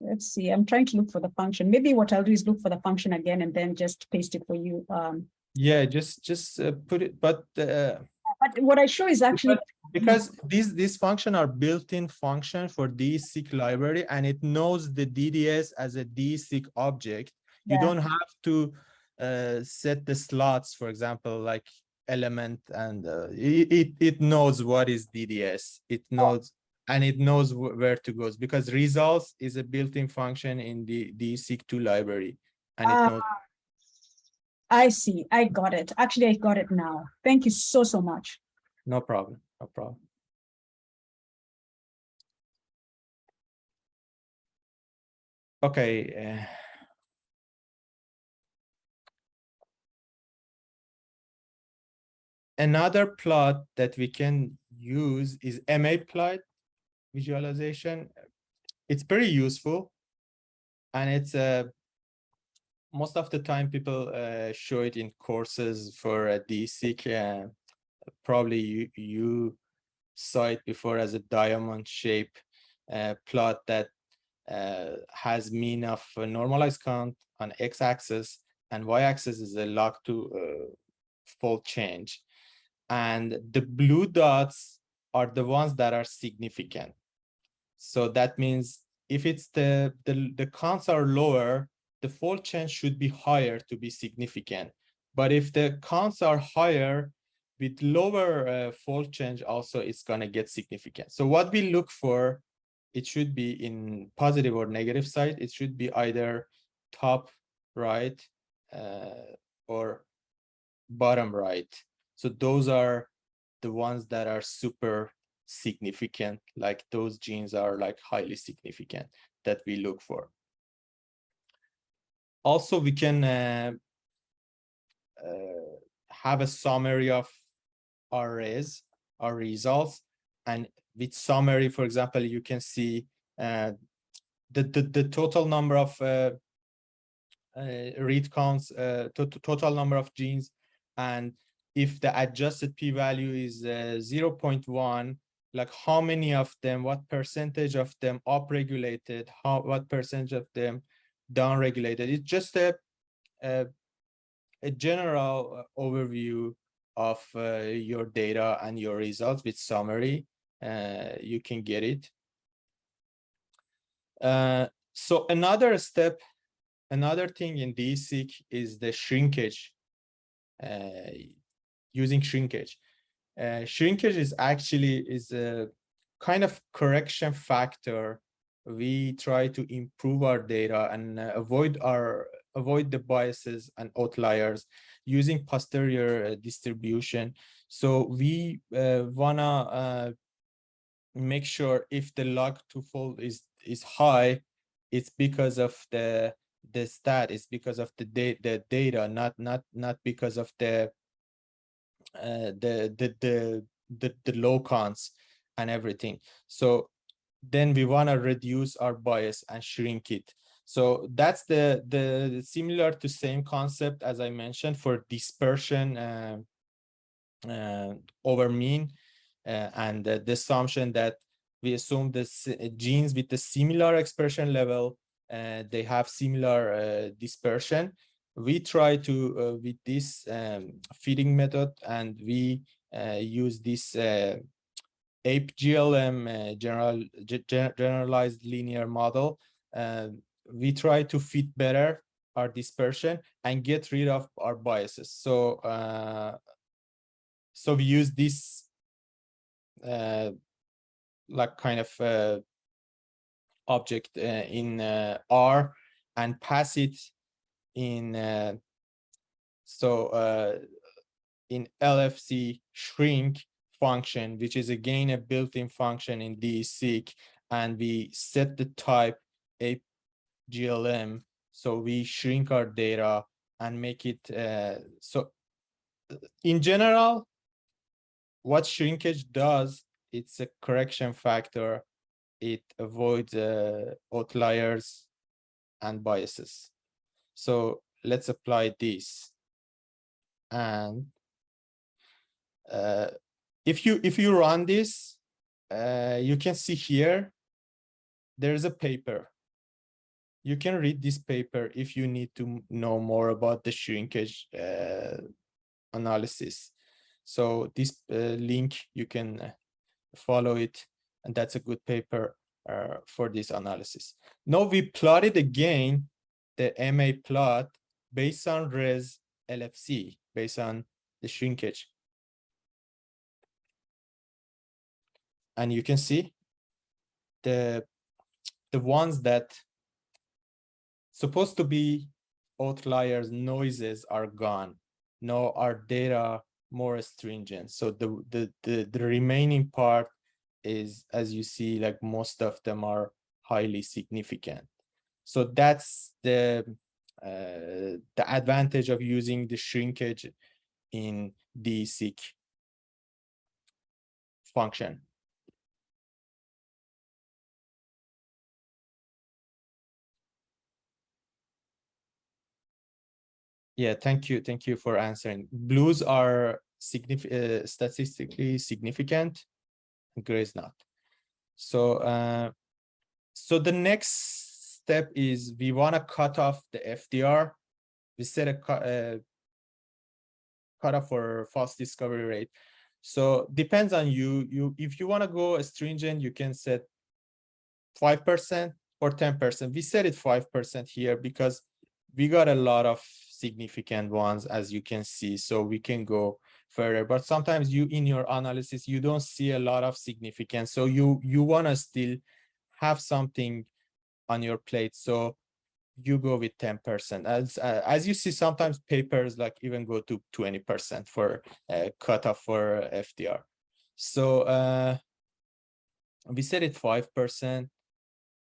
let's see, I'm trying to look for the function. Maybe what I'll do is look for the function again and then just paste it for you. Um, yeah, just just uh, put it, but uh, but what I show is actually because these these function are built-in function for DESeq library and it knows the DDS as a DESeq object. You don't have to uh, set the slots, for example, like element and uh, it, it knows what is DDS. It knows and it knows where to go because results is a built-in function in the DESeq2 library and it Ah, knows I see, I got it. Actually, I got it now. Thank you so, so much. no problem, no problem. Okay. uh, Another plot that we can use is MA plot visualization. It's pretty useful. And it's uh, most of the time people uh, show it in courses for a DESeq. Uh, probably you, you saw it before as a diamond shape uh, plot that uh, has mean of normalized count on x-axis and y-axis is a log to uh, fold change. And the blue dots are the ones that are significant. So that means if it's the, the, the counts are lower, the fold change should be higher to be significant. But if the counts are higher, with lower uh, fold change also it's gonna get significant. So what we look for, it should be in positive or negative side. It should be either top right uh, or bottom right. So those are the ones that are super significant, like those genes are like highly significant that we look for. Also, we can uh, uh, have a summary of our res, our results, and with summary, for example, you can see uh, the, the the total number of uh, uh, read counts, uh, to total number of genes, and if the adjusted p-value is uh, 0.1, like how many of them, what percentage of them upregulated, how what percentage of them downregulated. It's just a a, a general uh, overview of uh, your data and your results with summary. Uh, you can get it. Uh, so another step, another thing in DESeq is the shrinkage uh, using shrinkage. Uh, shrinkage is actually is a kind of correction factor. We try to improve our data and uh, avoid our avoid the biases and outliers using posterior uh, distribution. So we uh, wanna uh, make sure if the log to fold is is high, it's because of the the stat, it's because of the data the data, not not not because of the uh, the the the the, the low cons and everything. So then we want to reduce our bias and shrink it. So that's the the similar to same concept as I mentioned for dispersion uh, uh, over mean uh, and the assumption that we assume the genes with the similar expression level uh, they have similar uh, dispersion we try to uh, with this um, feeding method and we use this apeglm uh, general generalized linear model. We try to fit better our dispersion and get rid of our biases. So so we use this uh, like kind of uh, object uh, in uh, R and pass it in uh, so uh, in LFC shrink function, which is again a built-in function in DESeq, and we set the type a GLM. So we shrink our data and make it uh, so in general, what shrinkage does, it's a correction factor. It avoids uh, outliers and biases. So let's apply this. And uh, if you if you run this, uh, you can see here, there's a paper. You can read this paper if you need to know more about the shrinkage uh, analysis. So this uh, link, you can uh, follow it, and that's a good paper uh, for this analysis. Now we plotted again the MA plot based on res LFC, based on the shrinkage. And you can see the the ones that supposed to be outliers noises are gone. Now our data more stringent. So the, the, the, the remaining part is, as you see, like most of them are highly significant. So that's the, uh, the advantage of using the shrinkage in the seek function. Yeah, thank you. Thank you for answering. Blues are significant, uh, statistically significant, grays not. So, uh, so the next step is we want to cut off the FDR. We set a cut, uh, cutoff for false discovery rate. So depends on you. You if you want to go stringent, you can set five percent or ten percent. We set it five percent here because we got a lot of significant ones as you can see so we can go further. But sometimes you in your analysis you don't see a lot of significance so you you want to still have something on your plate so you go with 10 percent. As uh, as you see sometimes papers like even go to 20 percent for uh, cutoff for fdr so uh we set it five percent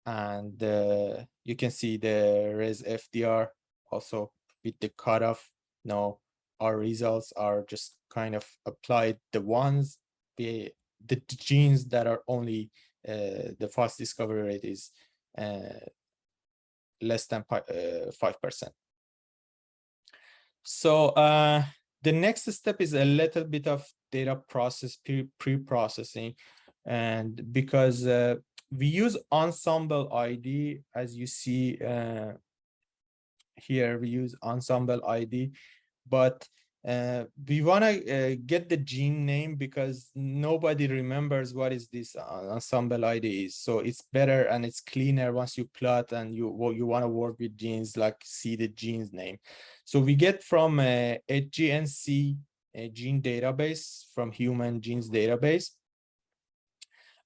and uh, you can see the res fdr also with the cutoff. No, our results are just kind of applied the ones the the genes that are only uh, the false discovery rate is uh, less than uh, five percent. So uh, the next step is a little bit of data process pre-processing, and because uh, we use Ensembl ID, as you see uh, here we use Ensembl ID, but uh, we want to uh, get the gene name because nobody remembers what is this uh, Ensembl ID is. So it's better and it's cleaner once you plot and you well, you want to work with genes like see the genes name. So we get from a HGNC a gene database from human genes database.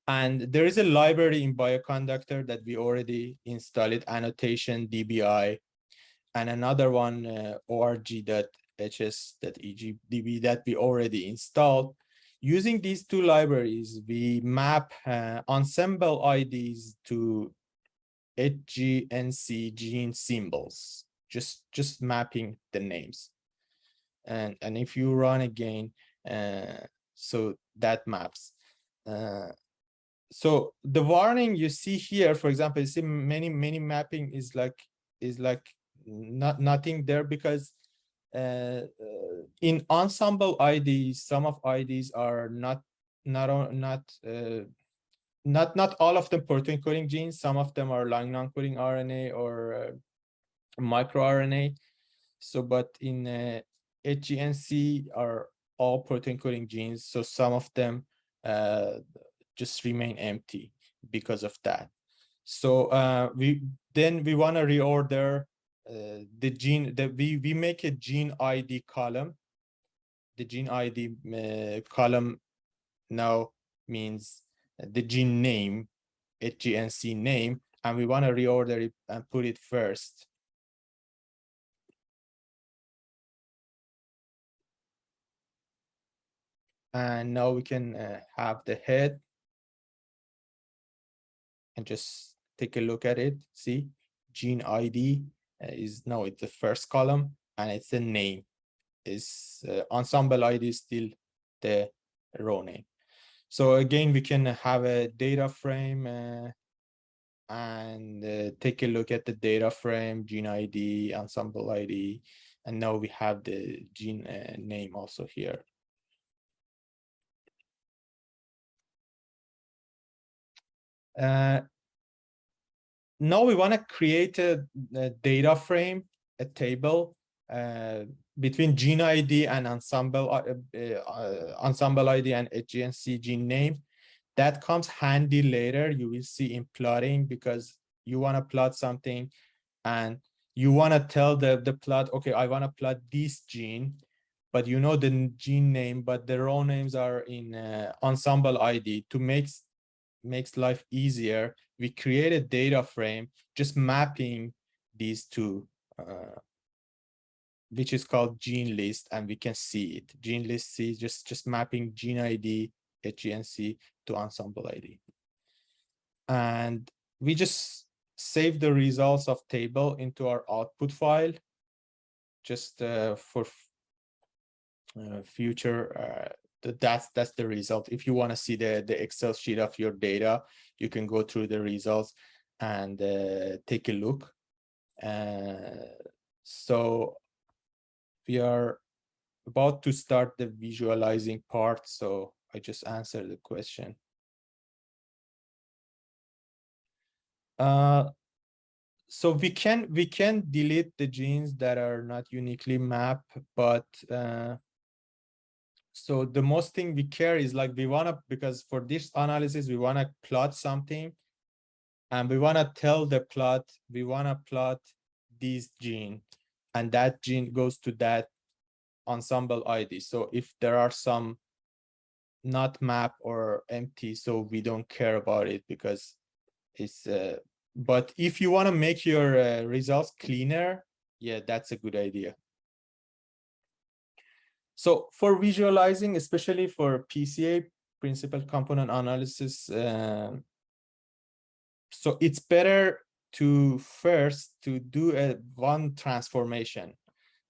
And there is a library in Bioconductor that we already installed, AnnotationDbi, and another one, uh, org.Hs.eg.db that we already installed. Using these two libraries, we map uh, Ensembl IDs to HGNC gene symbols, just, just mapping the names. And, and if you run again, uh, so that maps. Uh, so the warning you see here, for example, you see many, many mapping is like, is like not nothing there because uh, uh, in Ensembl IDs, some of IDs are not not not uh, not not all of them protein coding genes. Some of them are long non-coding RNA or uh, microRNA. So, but in uh, HGNC are all protein coding genes. So some of them uh, just remain empty because of that. So uh, we then we want to reorder the gene that we we make a gene ID column. The gene ID uh, column now means the gene name, HGNC name, and we want to reorder it and put it first. And now we can uh, have the head and just take a look at it. See, gene ID is now it's the first column and it's the name is uh, Ensembl ID is still the row name. So again, we can have a data frame uh, and uh, take a look at the data frame, gene ID, Ensembl ID, and now we have the gene uh, name also here. Uh, now we want to create a, a, data frame, a table uh, between gene ID and Ensembl uh, uh, Ensembl ID and HGNC gene name. That comes handy later. You will see in plotting because you want to plot something and you want to tell the the plot, okay, I want to plot this gene, but you know the gene name, but the row names are in uh, Ensembl ID to make makes life easier, we create a data frame just mapping these two, uh, which is called gene list, and we can see it. Gene list is just, just mapping gene ID, HGNC to Ensembl ID. And we just save the results of table into our output file just uh, for uh, future uh, that's that's the result. If you want to see the the excel sheet of your data you can go through the results and uh, take a look. Uh, so we are about to start the visualizing part so i just answered the question. Uh, so we can we can delete the genes that are not uniquely mapped but uh, so the most thing we care is like we want to because for this analysis we want to plot something and we want to tell the plot we want to plot this gene and that gene goes to that Ensembl id so if there are some not map or empty so we don't care about it because it's uh, but if you want to make your uh, results cleaner yeah that's a good idea so for visualizing, especially for PCA, principal component analysis, uh, so it's better to first to do a one transformation,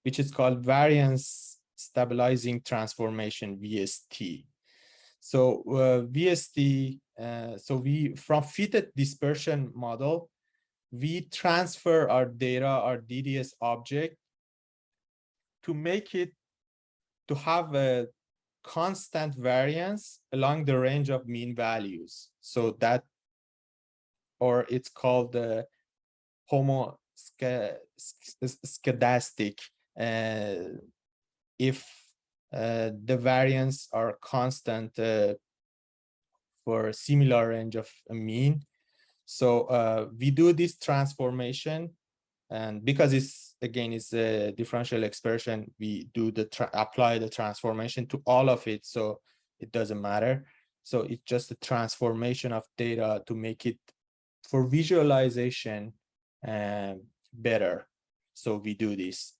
which is called variance stabilizing transformation, VST. So uh, VST, uh, so we from fitted dispersion model, we transfer our data, our DDS object to make it to have a constant variance along the range of mean values. So that, or it's called the homoscedastic. Uh, if uh, the variance are constant uh, for a similar range of mean. So uh, we do this transformation and because it's again it's a differential expression, we do the apply the transformation to all of it. So it doesn't matter. So it's just a transformation of data to make it for visualization uh, better. So we do this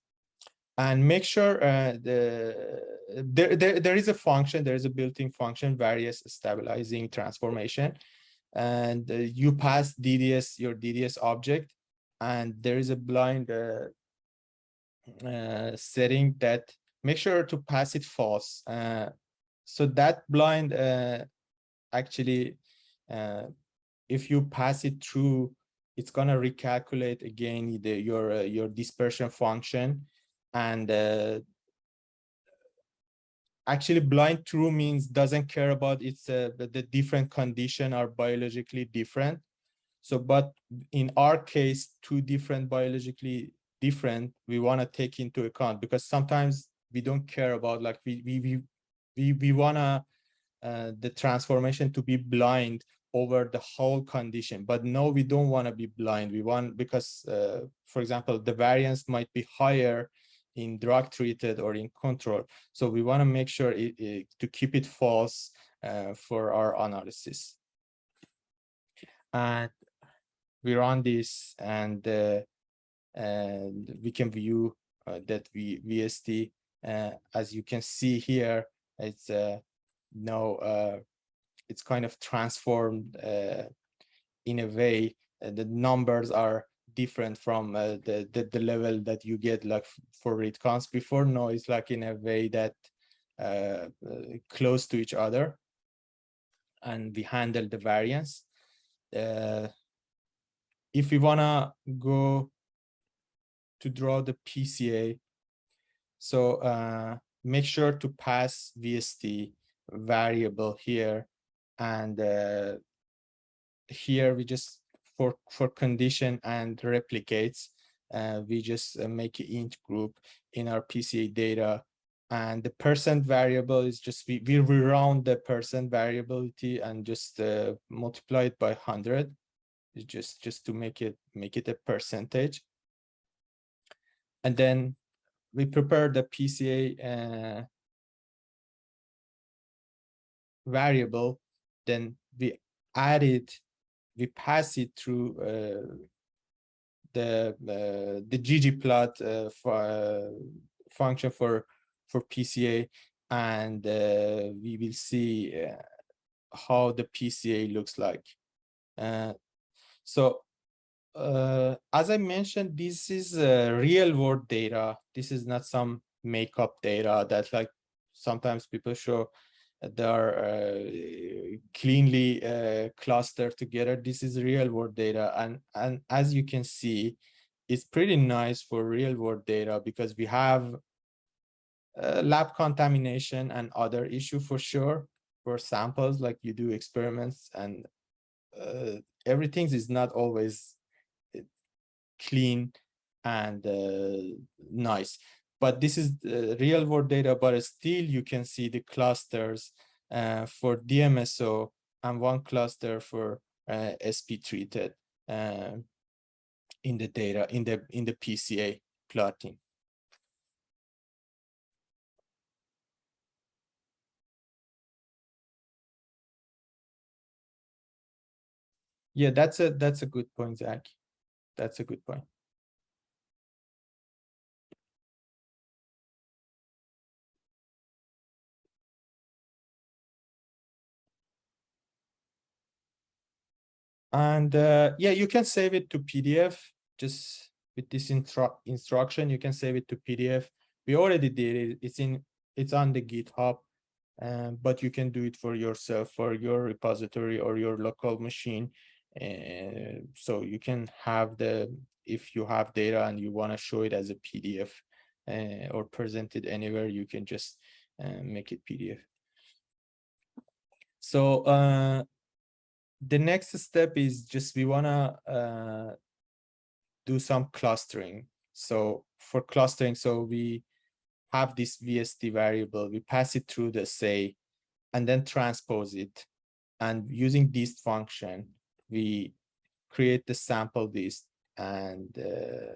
and make sure uh, the there, there there is a function there is a built-in function various stabilizing transformation and uh, you pass DDS your DDS object and there is a blind uh, uh, setting that make sure to pass it false uh, so that blind uh, actually if you pass it through it's gonna recalculate again the, your your dispersion function and uh, actually blind true means doesn't care about it's uh, the different condition are biologically different. So but in our case two different biologically different we want to take into account because sometimes we don't care about like we we we we, we want to uh, the transformation to be blind over the whole condition but no we don't want to be blind we want because uh, for example the variance might be higher in drug treated or in control. So we want to make sure it, it, to keep it false uh, for our analysis. And we run this and, uh, and we can view uh, that we VST, uh, as you can see here, it's uh, no, uh, it's kind of transformed in a way the numbers are different from uh, the, the, the level that you get like for read counts before. No, it's like in a way that uh, uh, close to each other, and we handle the variance. If we wanna go to draw the PCA, so uh, make sure to pass VST variable here, and uh, here we just for, for condition and replicates, uh, we just uh, make an intgroup in our PCA data. And the percent variable is just, we, we round the percent variability and just uh, multiply it by 100 just just to make it make it a percentage and then we prepare the PCA uh, variable then we add it we pass it through uh, the uh, the ggplot uh, for, function for for PCA, and we will see how the PCA looks like. so uh, as I mentioned, this is uh, real world data. This is not some makeup data that like sometimes people show they are uh, cleanly uh, clustered together. This is real world data. And, and as you can see, it's pretty nice for real world data because we have uh, lab contamination and other issue for sure for samples like you do experiments and uh, everything is not always clean and uh, nice but this is real world data, but still you can see the clusters uh, for DMSO and one cluster for uh, SP treated uh, in the data in the in the PCA plotting. Yeah, that's a that's a good point, Zach. That's a good point. And uh, yeah, you can save it to PDF just with this instru instruction. You can save it to PDF. We already did it. It's in it's on the GitHub, um, but you can do it for yourself for your repository or your local machine. Uh, so you can have the if you have data and you want to show it as a PDF uh, or present it anywhere, you can just uh, make it PDF. So uh, the next step is just we want to uh, do some clustering. So for clustering, so we have this VST variable, we pass it through the assay, and then transpose it. And using this function, we create the sample list and uh,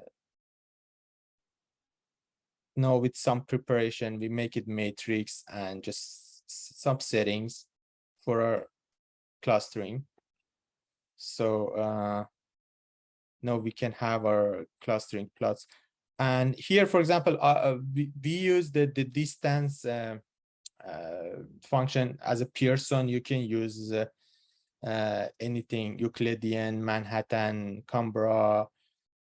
now with some preparation, we make it matrix and just some settings for our clustering. So uh, now we can have our clustering plots. And here, for example, uh, uh, we, we use the, the distance uh, uh, function as a Pearson. You can use uh, anything Euclidean, Manhattan, Canberra,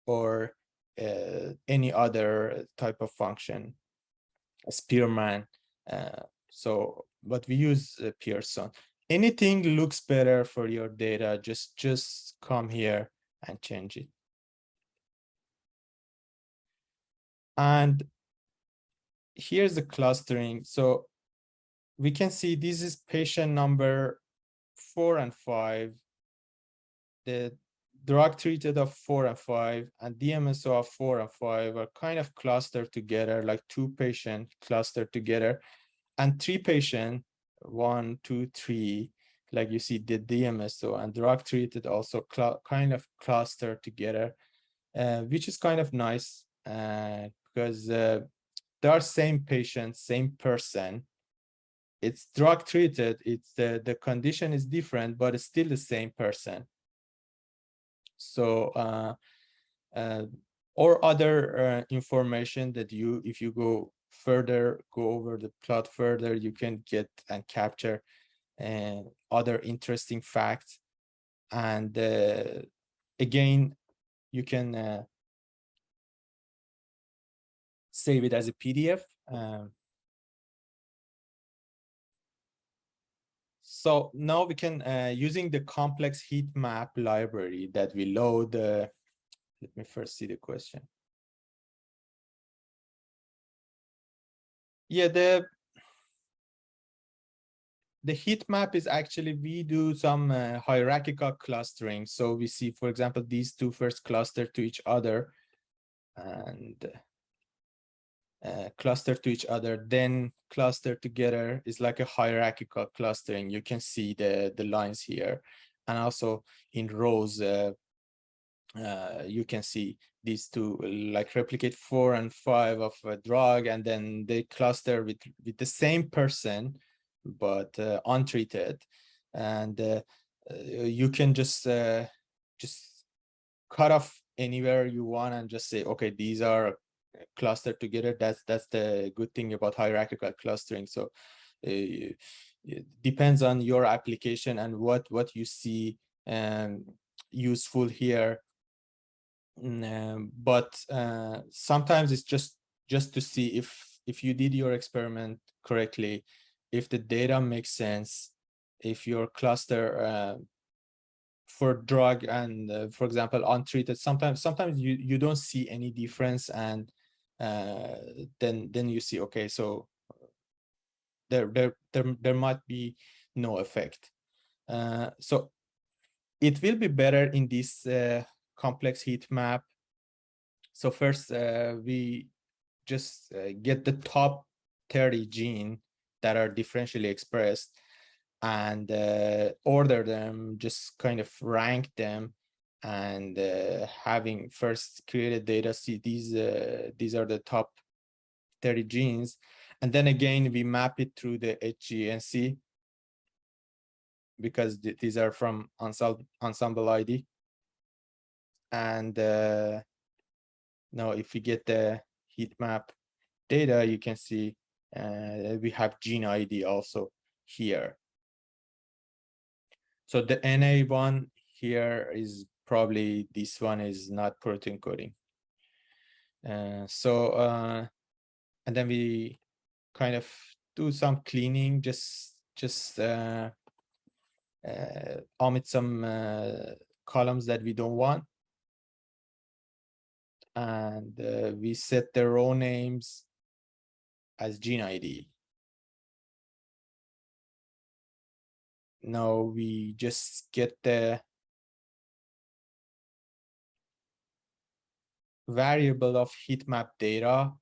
or uh, any other type of function, Spearman. Uh, so, but we use Pearson. Anything looks better for your data, just just come here and change it. And here's the clustering. So we can see this is patient number four and five. The drug treated of four and five and DMSO of four and five are kind of clustered together, like two patient clustered together. And three patient, one, two, three, like you see the DMSO and drug treated also kind of clustered together, uh, which is kind of nice uh, because uh, they are same patient, same person. It's drug treated, it's the, the condition is different, but it's still the same person. So, uh, uh, or other uh, information that you, if you go further, go over the plot further, you can get and capture and other interesting facts. And uh, again, you can uh, save it as a PDF. Um, so now we can, uh, using the complex heat map library that we load, uh, let me first see the question. Yeah, the the heat map is actually we do some uh, hierarchical clustering. So we see, for example, these two first cluster to each other and uh, cluster to each other, then cluster together is like a hierarchical clustering. You can see the, the lines here. And also in rows, uh, uh, you can see these two like replicate four and five of a drug, and then they cluster with, with the same person, but uh, untreated. And uh, you can just, just cut off anywhere you want and just say, okay, these are clustered together. That's that's the good thing about hierarchical clustering. So uh, it depends on your application and what what you see um, useful here. Um, but uh, sometimes it's just just to see if if you did your experiment correctly, if the data makes sense, if your cluster uh, for drug and uh, for example untreated sometimes sometimes you you don't see any difference and then then you see okay so there there there, there might be no effect. Uh, so it will be better in this uh, complex heat map. So first uh, we just uh, get the top 30 gene that are differentially expressed and uh, order them just kind of rank them and uh, having first created data see these uh, these are the top 30 genes and then again we map it through the HGNC because th these are from Ensembl ID and uh, now if we get the heat map data you can see uh, we have gene ID also here. So the NA one here is probably this one is not protein coding. Uh, so, uh, and then we kind of do some cleaning, just just uh, uh, omit some uh, columns that we don't want. And uh, we set the row names as gene ID. Now we just get the variable of heat map data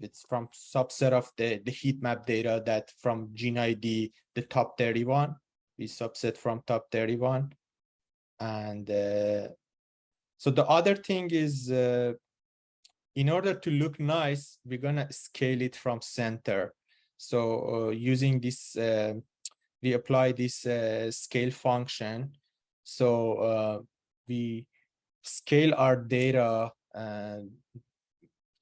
it's from subset of the, the heat map data that from gene ID, the top 31, we subset from top 31. And uh, so the other thing is, uh, in order to look nice, we're gonna scale it from center. So uh, using this, uh, we apply this uh, scale function. So uh, we scale our data uh,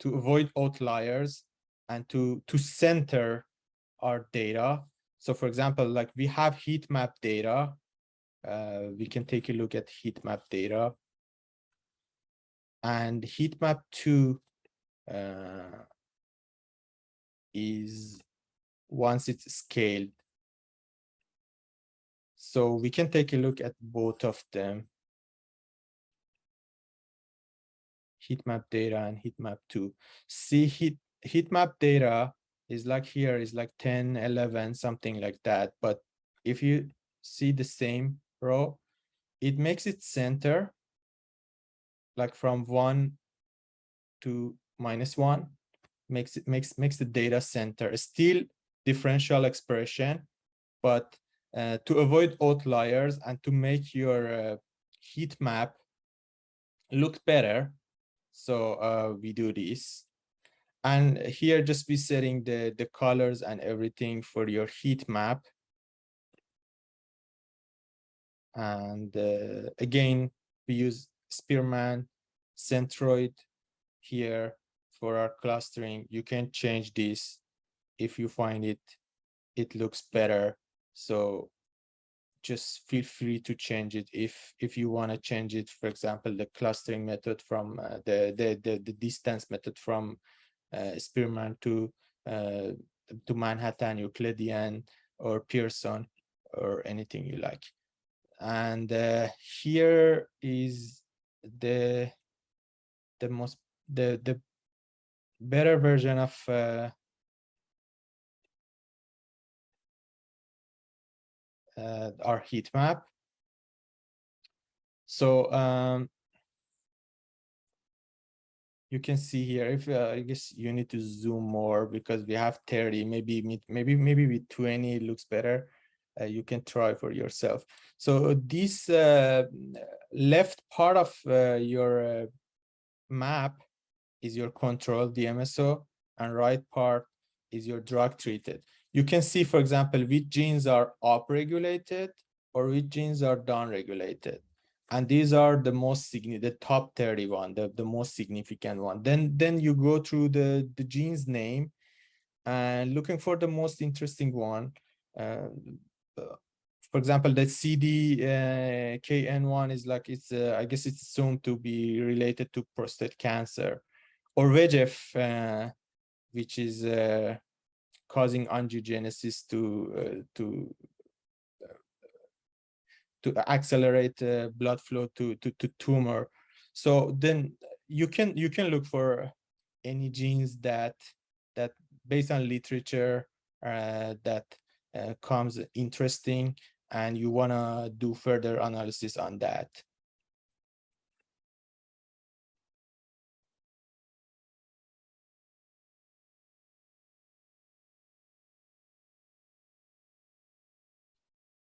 to avoid outliers and to, to center our data. So for example, like we have heat map data. Uh, we can take a look at heat map data. And heat map 2 uh, is once it's scaled. So we can take a look at both of them. Heat map data and heat map 2. See heat, heat map data is like here is like 10, 11, something like that. But if you see the same row, it makes it center like from one to minus one makes it makes makes the data center still differential expression but uh, to avoid outliers and to make your uh, heat map look better so uh, we do this. And here just be setting the, the colors and everything for your heat map. And uh, again, we use Spearman, Centroid here for our clustering. You can change this if you find it, it looks better. So just feel free to change it. If if you want to change it for example the clustering method from uh, the, the, the the distance method from uh, spearman to uh, to manhattan euclidean or pearson or anything you like. And uh, here is the the most the the better version of uh, our heat map. So um, you can see here, if uh, I guess you need to zoom more because we have 30, maybe maybe maybe with 20 it looks better. Uh, you can try for yourself. So this uh, left part of uh, your uh, map is your control DMSO and right part is your drug treated you can see, for example, which genes are upregulated or which genes are downregulated. And these are the most significant, the top 31, the, the most significant one. Then, then you go through the, the gene's name and looking for the most interesting one. Uh, for example, the CDKN1 uh, is like, it's, uh, I guess it's assumed to be related to prostate cancer or VEGF, uh, which is uh, causing angiogenesis to uh, to uh, to accelerate uh, blood flow to, to to tumor. So then you can you can look for any genes that that based on literature uh, that uh, comes interesting and you want to do further analysis on that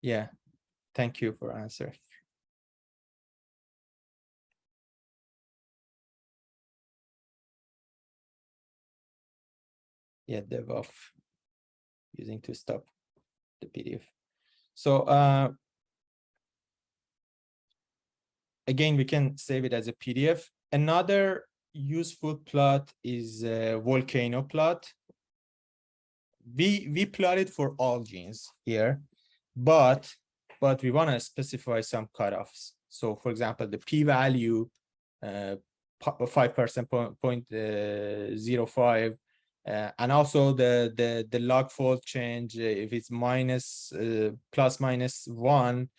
Yeah, thank you for answering. Yeah, dev.off using to stop the PDF. So uh, again, we can save it as a PDF. Another useful plot is a volcano plot. We we plotted for all genes here but but we want to specify some cutoffs. So for example, the p-value uh, 5% point, point uh, zero five, uh, and also the, the, the log fold change, uh, if it's minus, uh, plus minus one,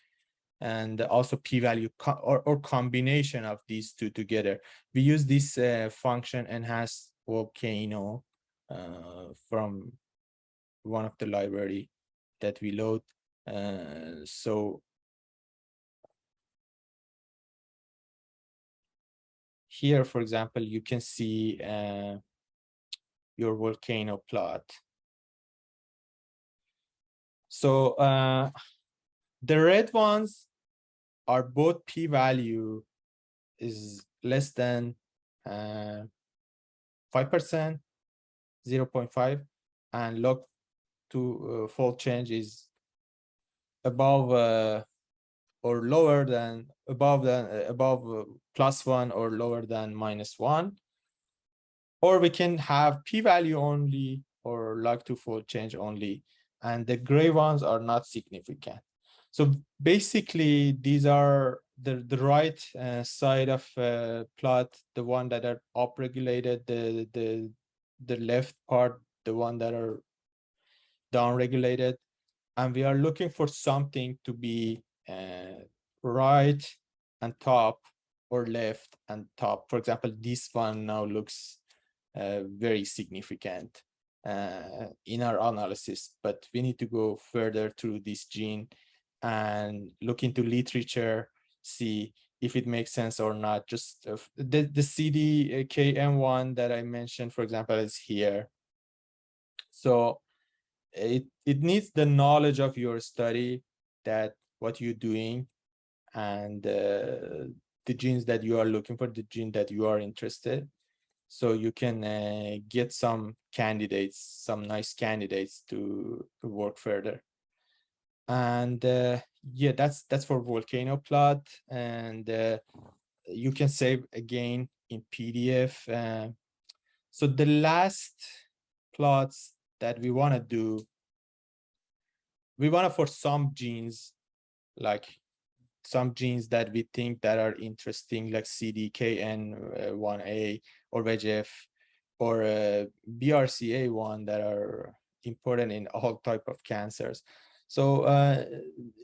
and also p-value co or, or combination of these two together. We use this uh, function enhance volcano from one of the library that we load uh, so here, for example, you can see uh, your volcano plot. So uh, the red ones are both p-value is less than uh, 5%, 0.5, and log to uh, fold change is above uh, or lower than above than uh, above uh, plus one or lower than minus one. Or we can have p-value only or log to fold change only, and the gray ones are not significant. So basically, these are the the right uh, side of uh, plot, the one that are upregulated, the the the left part, the one that are downregulated, and we are looking for something to be uh, right and top or left and top. For example, this one now looks uh, very significant uh, in our analysis, but we need to go further through this gene and look into literature, see if it makes sense or not. Just uh, the, the CDKN1 that I mentioned, for example, is here. So it, it needs the knowledge of your study that what you're doing and uh, the genes that you are looking for, the gene that you are interested. So you can uh, get some candidates, some nice candidates to, work further. And uh, yeah, that's that's for volcano plot. And uh, you can save again in PDF. Uh, so the last plots that we want to do, we want to for some genes, like some genes that we think that are interesting, like CDKN1A or VEGF or uh, BRCA1 that are important in all type of cancers. So uh,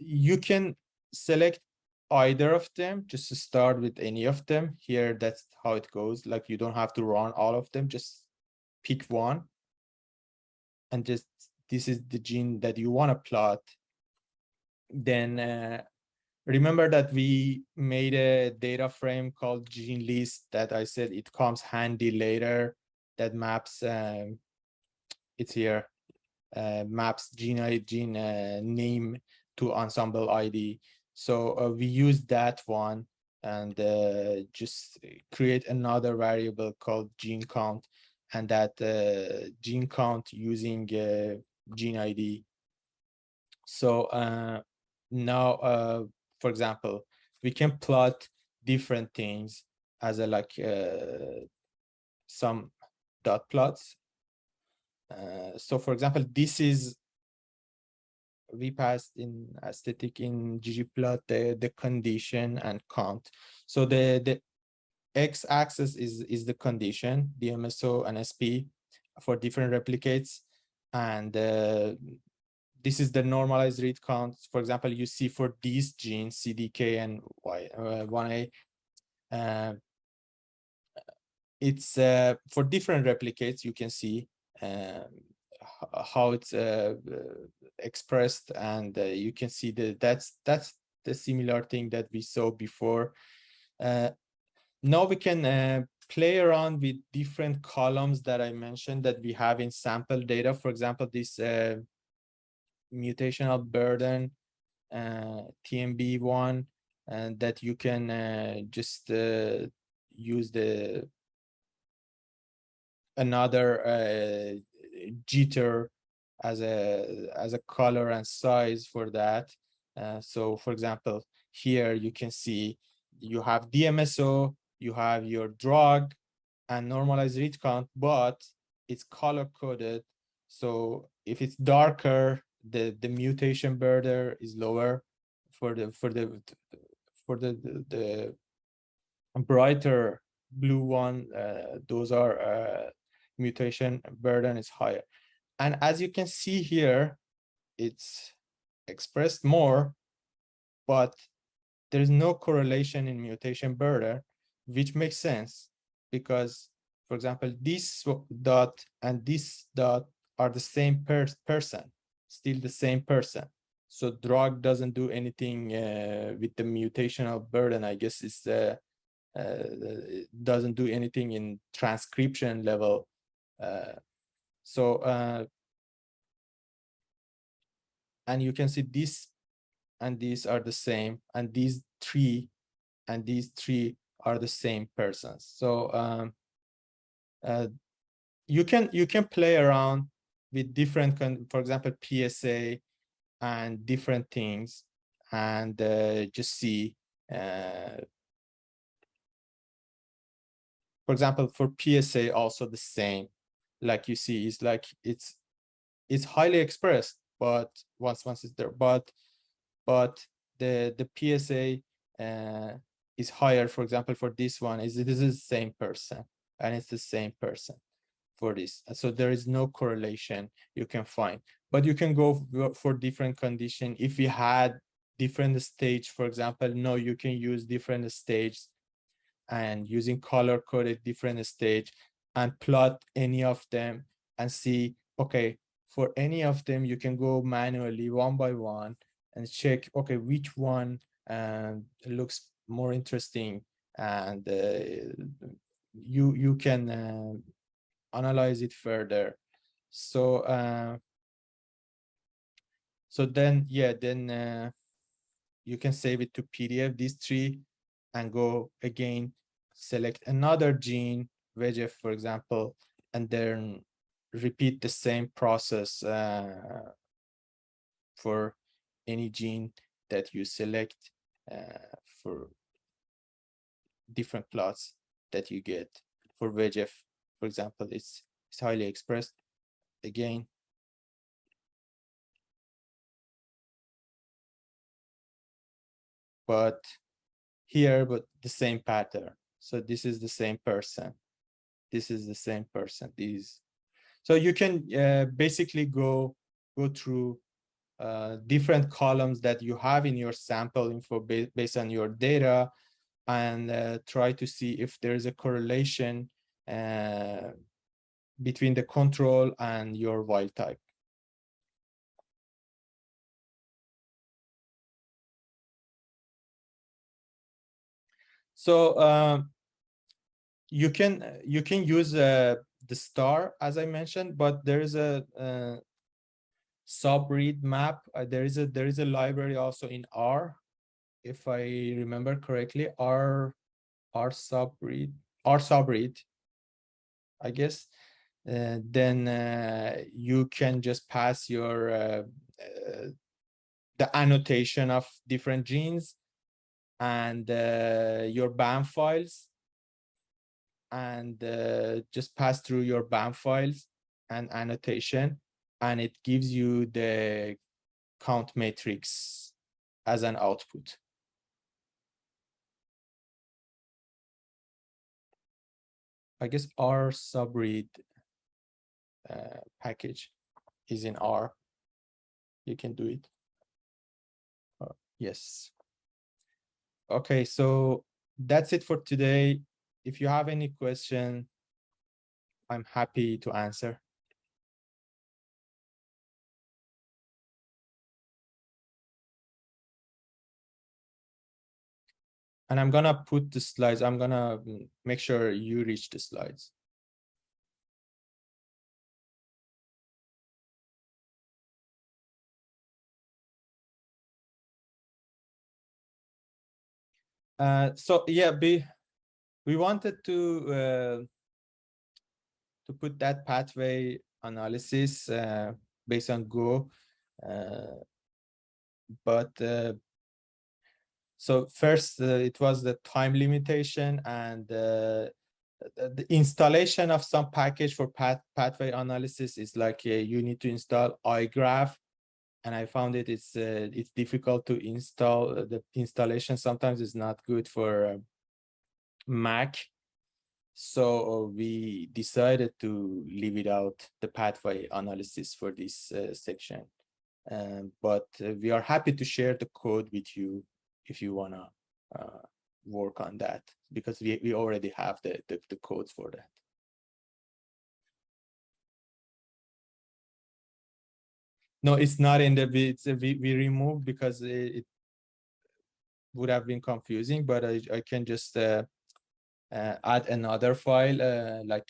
you can select either of them, just to start with any of them. Here, that's how it goes. Like you don't have to run all of them, just pick one. And just this is the gene that you want to plot. Then uh, remember that we made a data frame called gene list that I said it comes handy later that maps um, it's here uh, maps gene ID, gene uh, name to Ensembl ID. So uh, we use that one and uh, just create another variable called gene count and that uh, gene count using uh, gene ID. So now for example, we can plot different things as a like uh, some dot plots. Uh, so for example, this is we passed in aesthetic in ggplot the the condition and count. So the the x-axis is is the condition, DMSO and SP for different replicates, and uh, this is the normalized read count. For example, you see for these genes, CDK and Y, uh, 1A, uh, it's uh, for different replicates, you can see um, how it's uh, expressed and uh, you can see that that's that's the similar thing that we saw before. Uh, now we can play around with different columns that I mentioned that we have in sample data. For example, this mutational burden uh, TMB one and that you can uh, just uh, use the another uh, jitter as a as a color and size for that. Uh, so for example, here you can see you have DMSO, you have your drug and normalized read count, but it's color coded. So if it's darker, the the mutation burden is lower for the for the for the the, the brighter blue one uh, those are uh, mutation burden is higher and as you can see here it's expressed more but there is no correlation in mutation burden which makes sense because for example this dot and this dot are the same per person still the same person. So drug doesn't do anything uh, with the mutational burden. I guess it's uh, uh, doesn't do anything in transcription level. Uh, So, uh, and you can see this and these are the same, and these three and these three are the same persons. So um, uh, you can you can play around with different, for example, PSA and different things, and uh, just see. Uh, for example, for PSA, also the same. Like you see, it's like it's it's highly expressed, but once once it's there, but but the the PSA uh, is higher. For example, for this one, is this is the same person, and it's the same person for this. So there is no correlation you can find, but you can go for different condition. If you had different stage, for example, no, you can use different stages and using color coded different stage and plot any of them and see, okay, for any of them, you can go manually one by one and check, okay, which one um, looks more interesting and uh, you you can uh, analyze it further. So uh, so then yeah, then you can save it to PDF these three and go again select another gene VEGF for example and then repeat the same process uh, for any gene that you select uh, for different plots that you get for VEGF. For example, it's, it's highly expressed again. But here, but the same pattern. So this is the same person. This is the same person. These. So you can uh, basically go go through uh, different columns that you have in your sample info ba based on your data and uh, try to see if there's a correlation uh, between the control and your wild type. So uh, you can you can use uh, the star as I mentioned, but there is a uh, subread map. Uh, there is a there is a library also in R, if I remember correctly. R Rsubread R subread, I guess. Uh, then uh, you can just pass your uh, uh, the annotation of different genes and uh, your BAM files and just pass through your BAM files and annotation and it gives you the count matrix as an output. I guess Rsubread uh, package is in R. You can do it. Uh, yes. Okay, so that's it for today. If you have any question, I'm happy to answer. And I'm gonna put the slides, I'm gonna mm, make sure you reach the slides. Uh, so yeah, be, we wanted to uh, to put that pathway analysis uh, based on Go, uh, but uh, so first, uh, it was the time limitation and uh, the installation of some package for path pathway analysis is like uh, you need to install iGraph, and I found it it's uh, it's difficult to install. Uh, the installation sometimes is not good for uh, Mac, so we decided to leave it out the pathway analysis for this section. Um, but we are happy to share the code with you if you want to uh, work on that because we, we already have the, the, the codes for that. No, it's not in the it's we, we removed because it, it, would have been confusing, but I, I can just uh, uh, add another file uh, like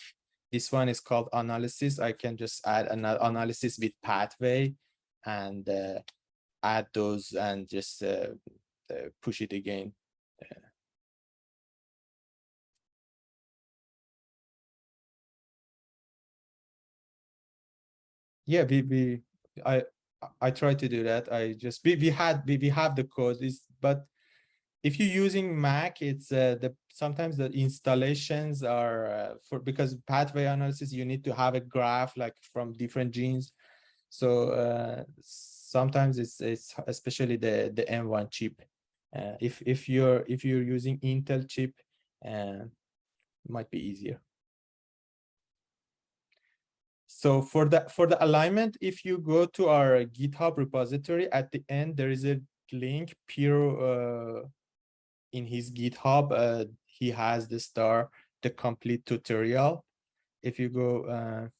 this one is called analysis. I can just add an analysis with pathway and uh, add those and just uh, push it again. Uh, yeah, we, we I I try to do that. I just we, we had we, we have the code is but if you're using Mac, it's uh, the sometimes the installations are uh, for because pathway analysis, you need to have a graph like from different genes. So uh, sometimes it's it's especially the the M1 chip. Uh, if if you're if you're using Intel chip, uh, might be easier. So for the for the alignment, if you go to our GitHub repository, at the end there is a link. Piero uh, in his GitHub, uh, he has the star, the complete tutorial. If you go,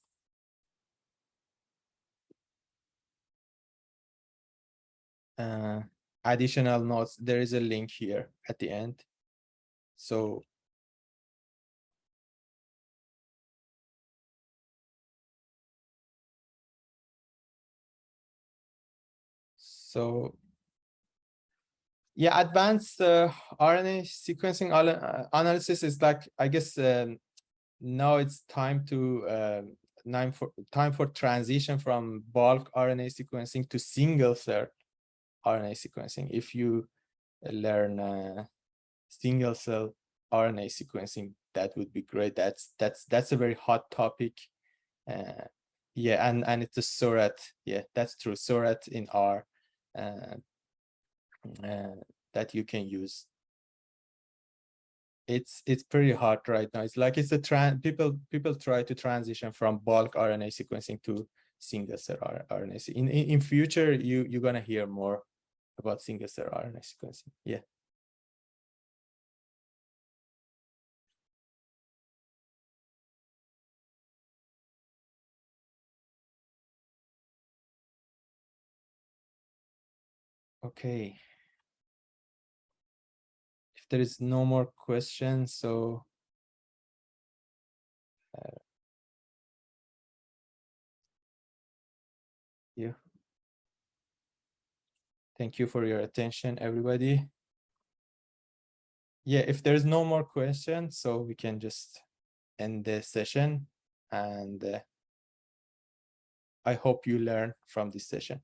uh, uh, additional notes, there is a link here at the end. So so yeah, advanced uh, RNA sequencing uh, analysis is like, I guess um, now it's time to um, time for time for transition from bulk RNA sequencing to single cell RNA sequencing. If you learn uh, single cell RNA sequencing, that would be great. That's that's that's a very hot topic. Uh, yeah, and and it's a Seurat. Yeah, that's true. Seurat in R. Uh, uh, that you can use. It's it's pretty hard right now. It's like it's a trend. People people try to transition from bulk RNA sequencing to single cell RNA. In, in in future, you you're gonna hear more about single cell RNA sequencing. Yeah. Okay If there is no more questions, so uh, yeah. Thank you for your attention, everybody. Yeah, if there's no more questions, so we can just end the session and uh, I hope you learn from this session.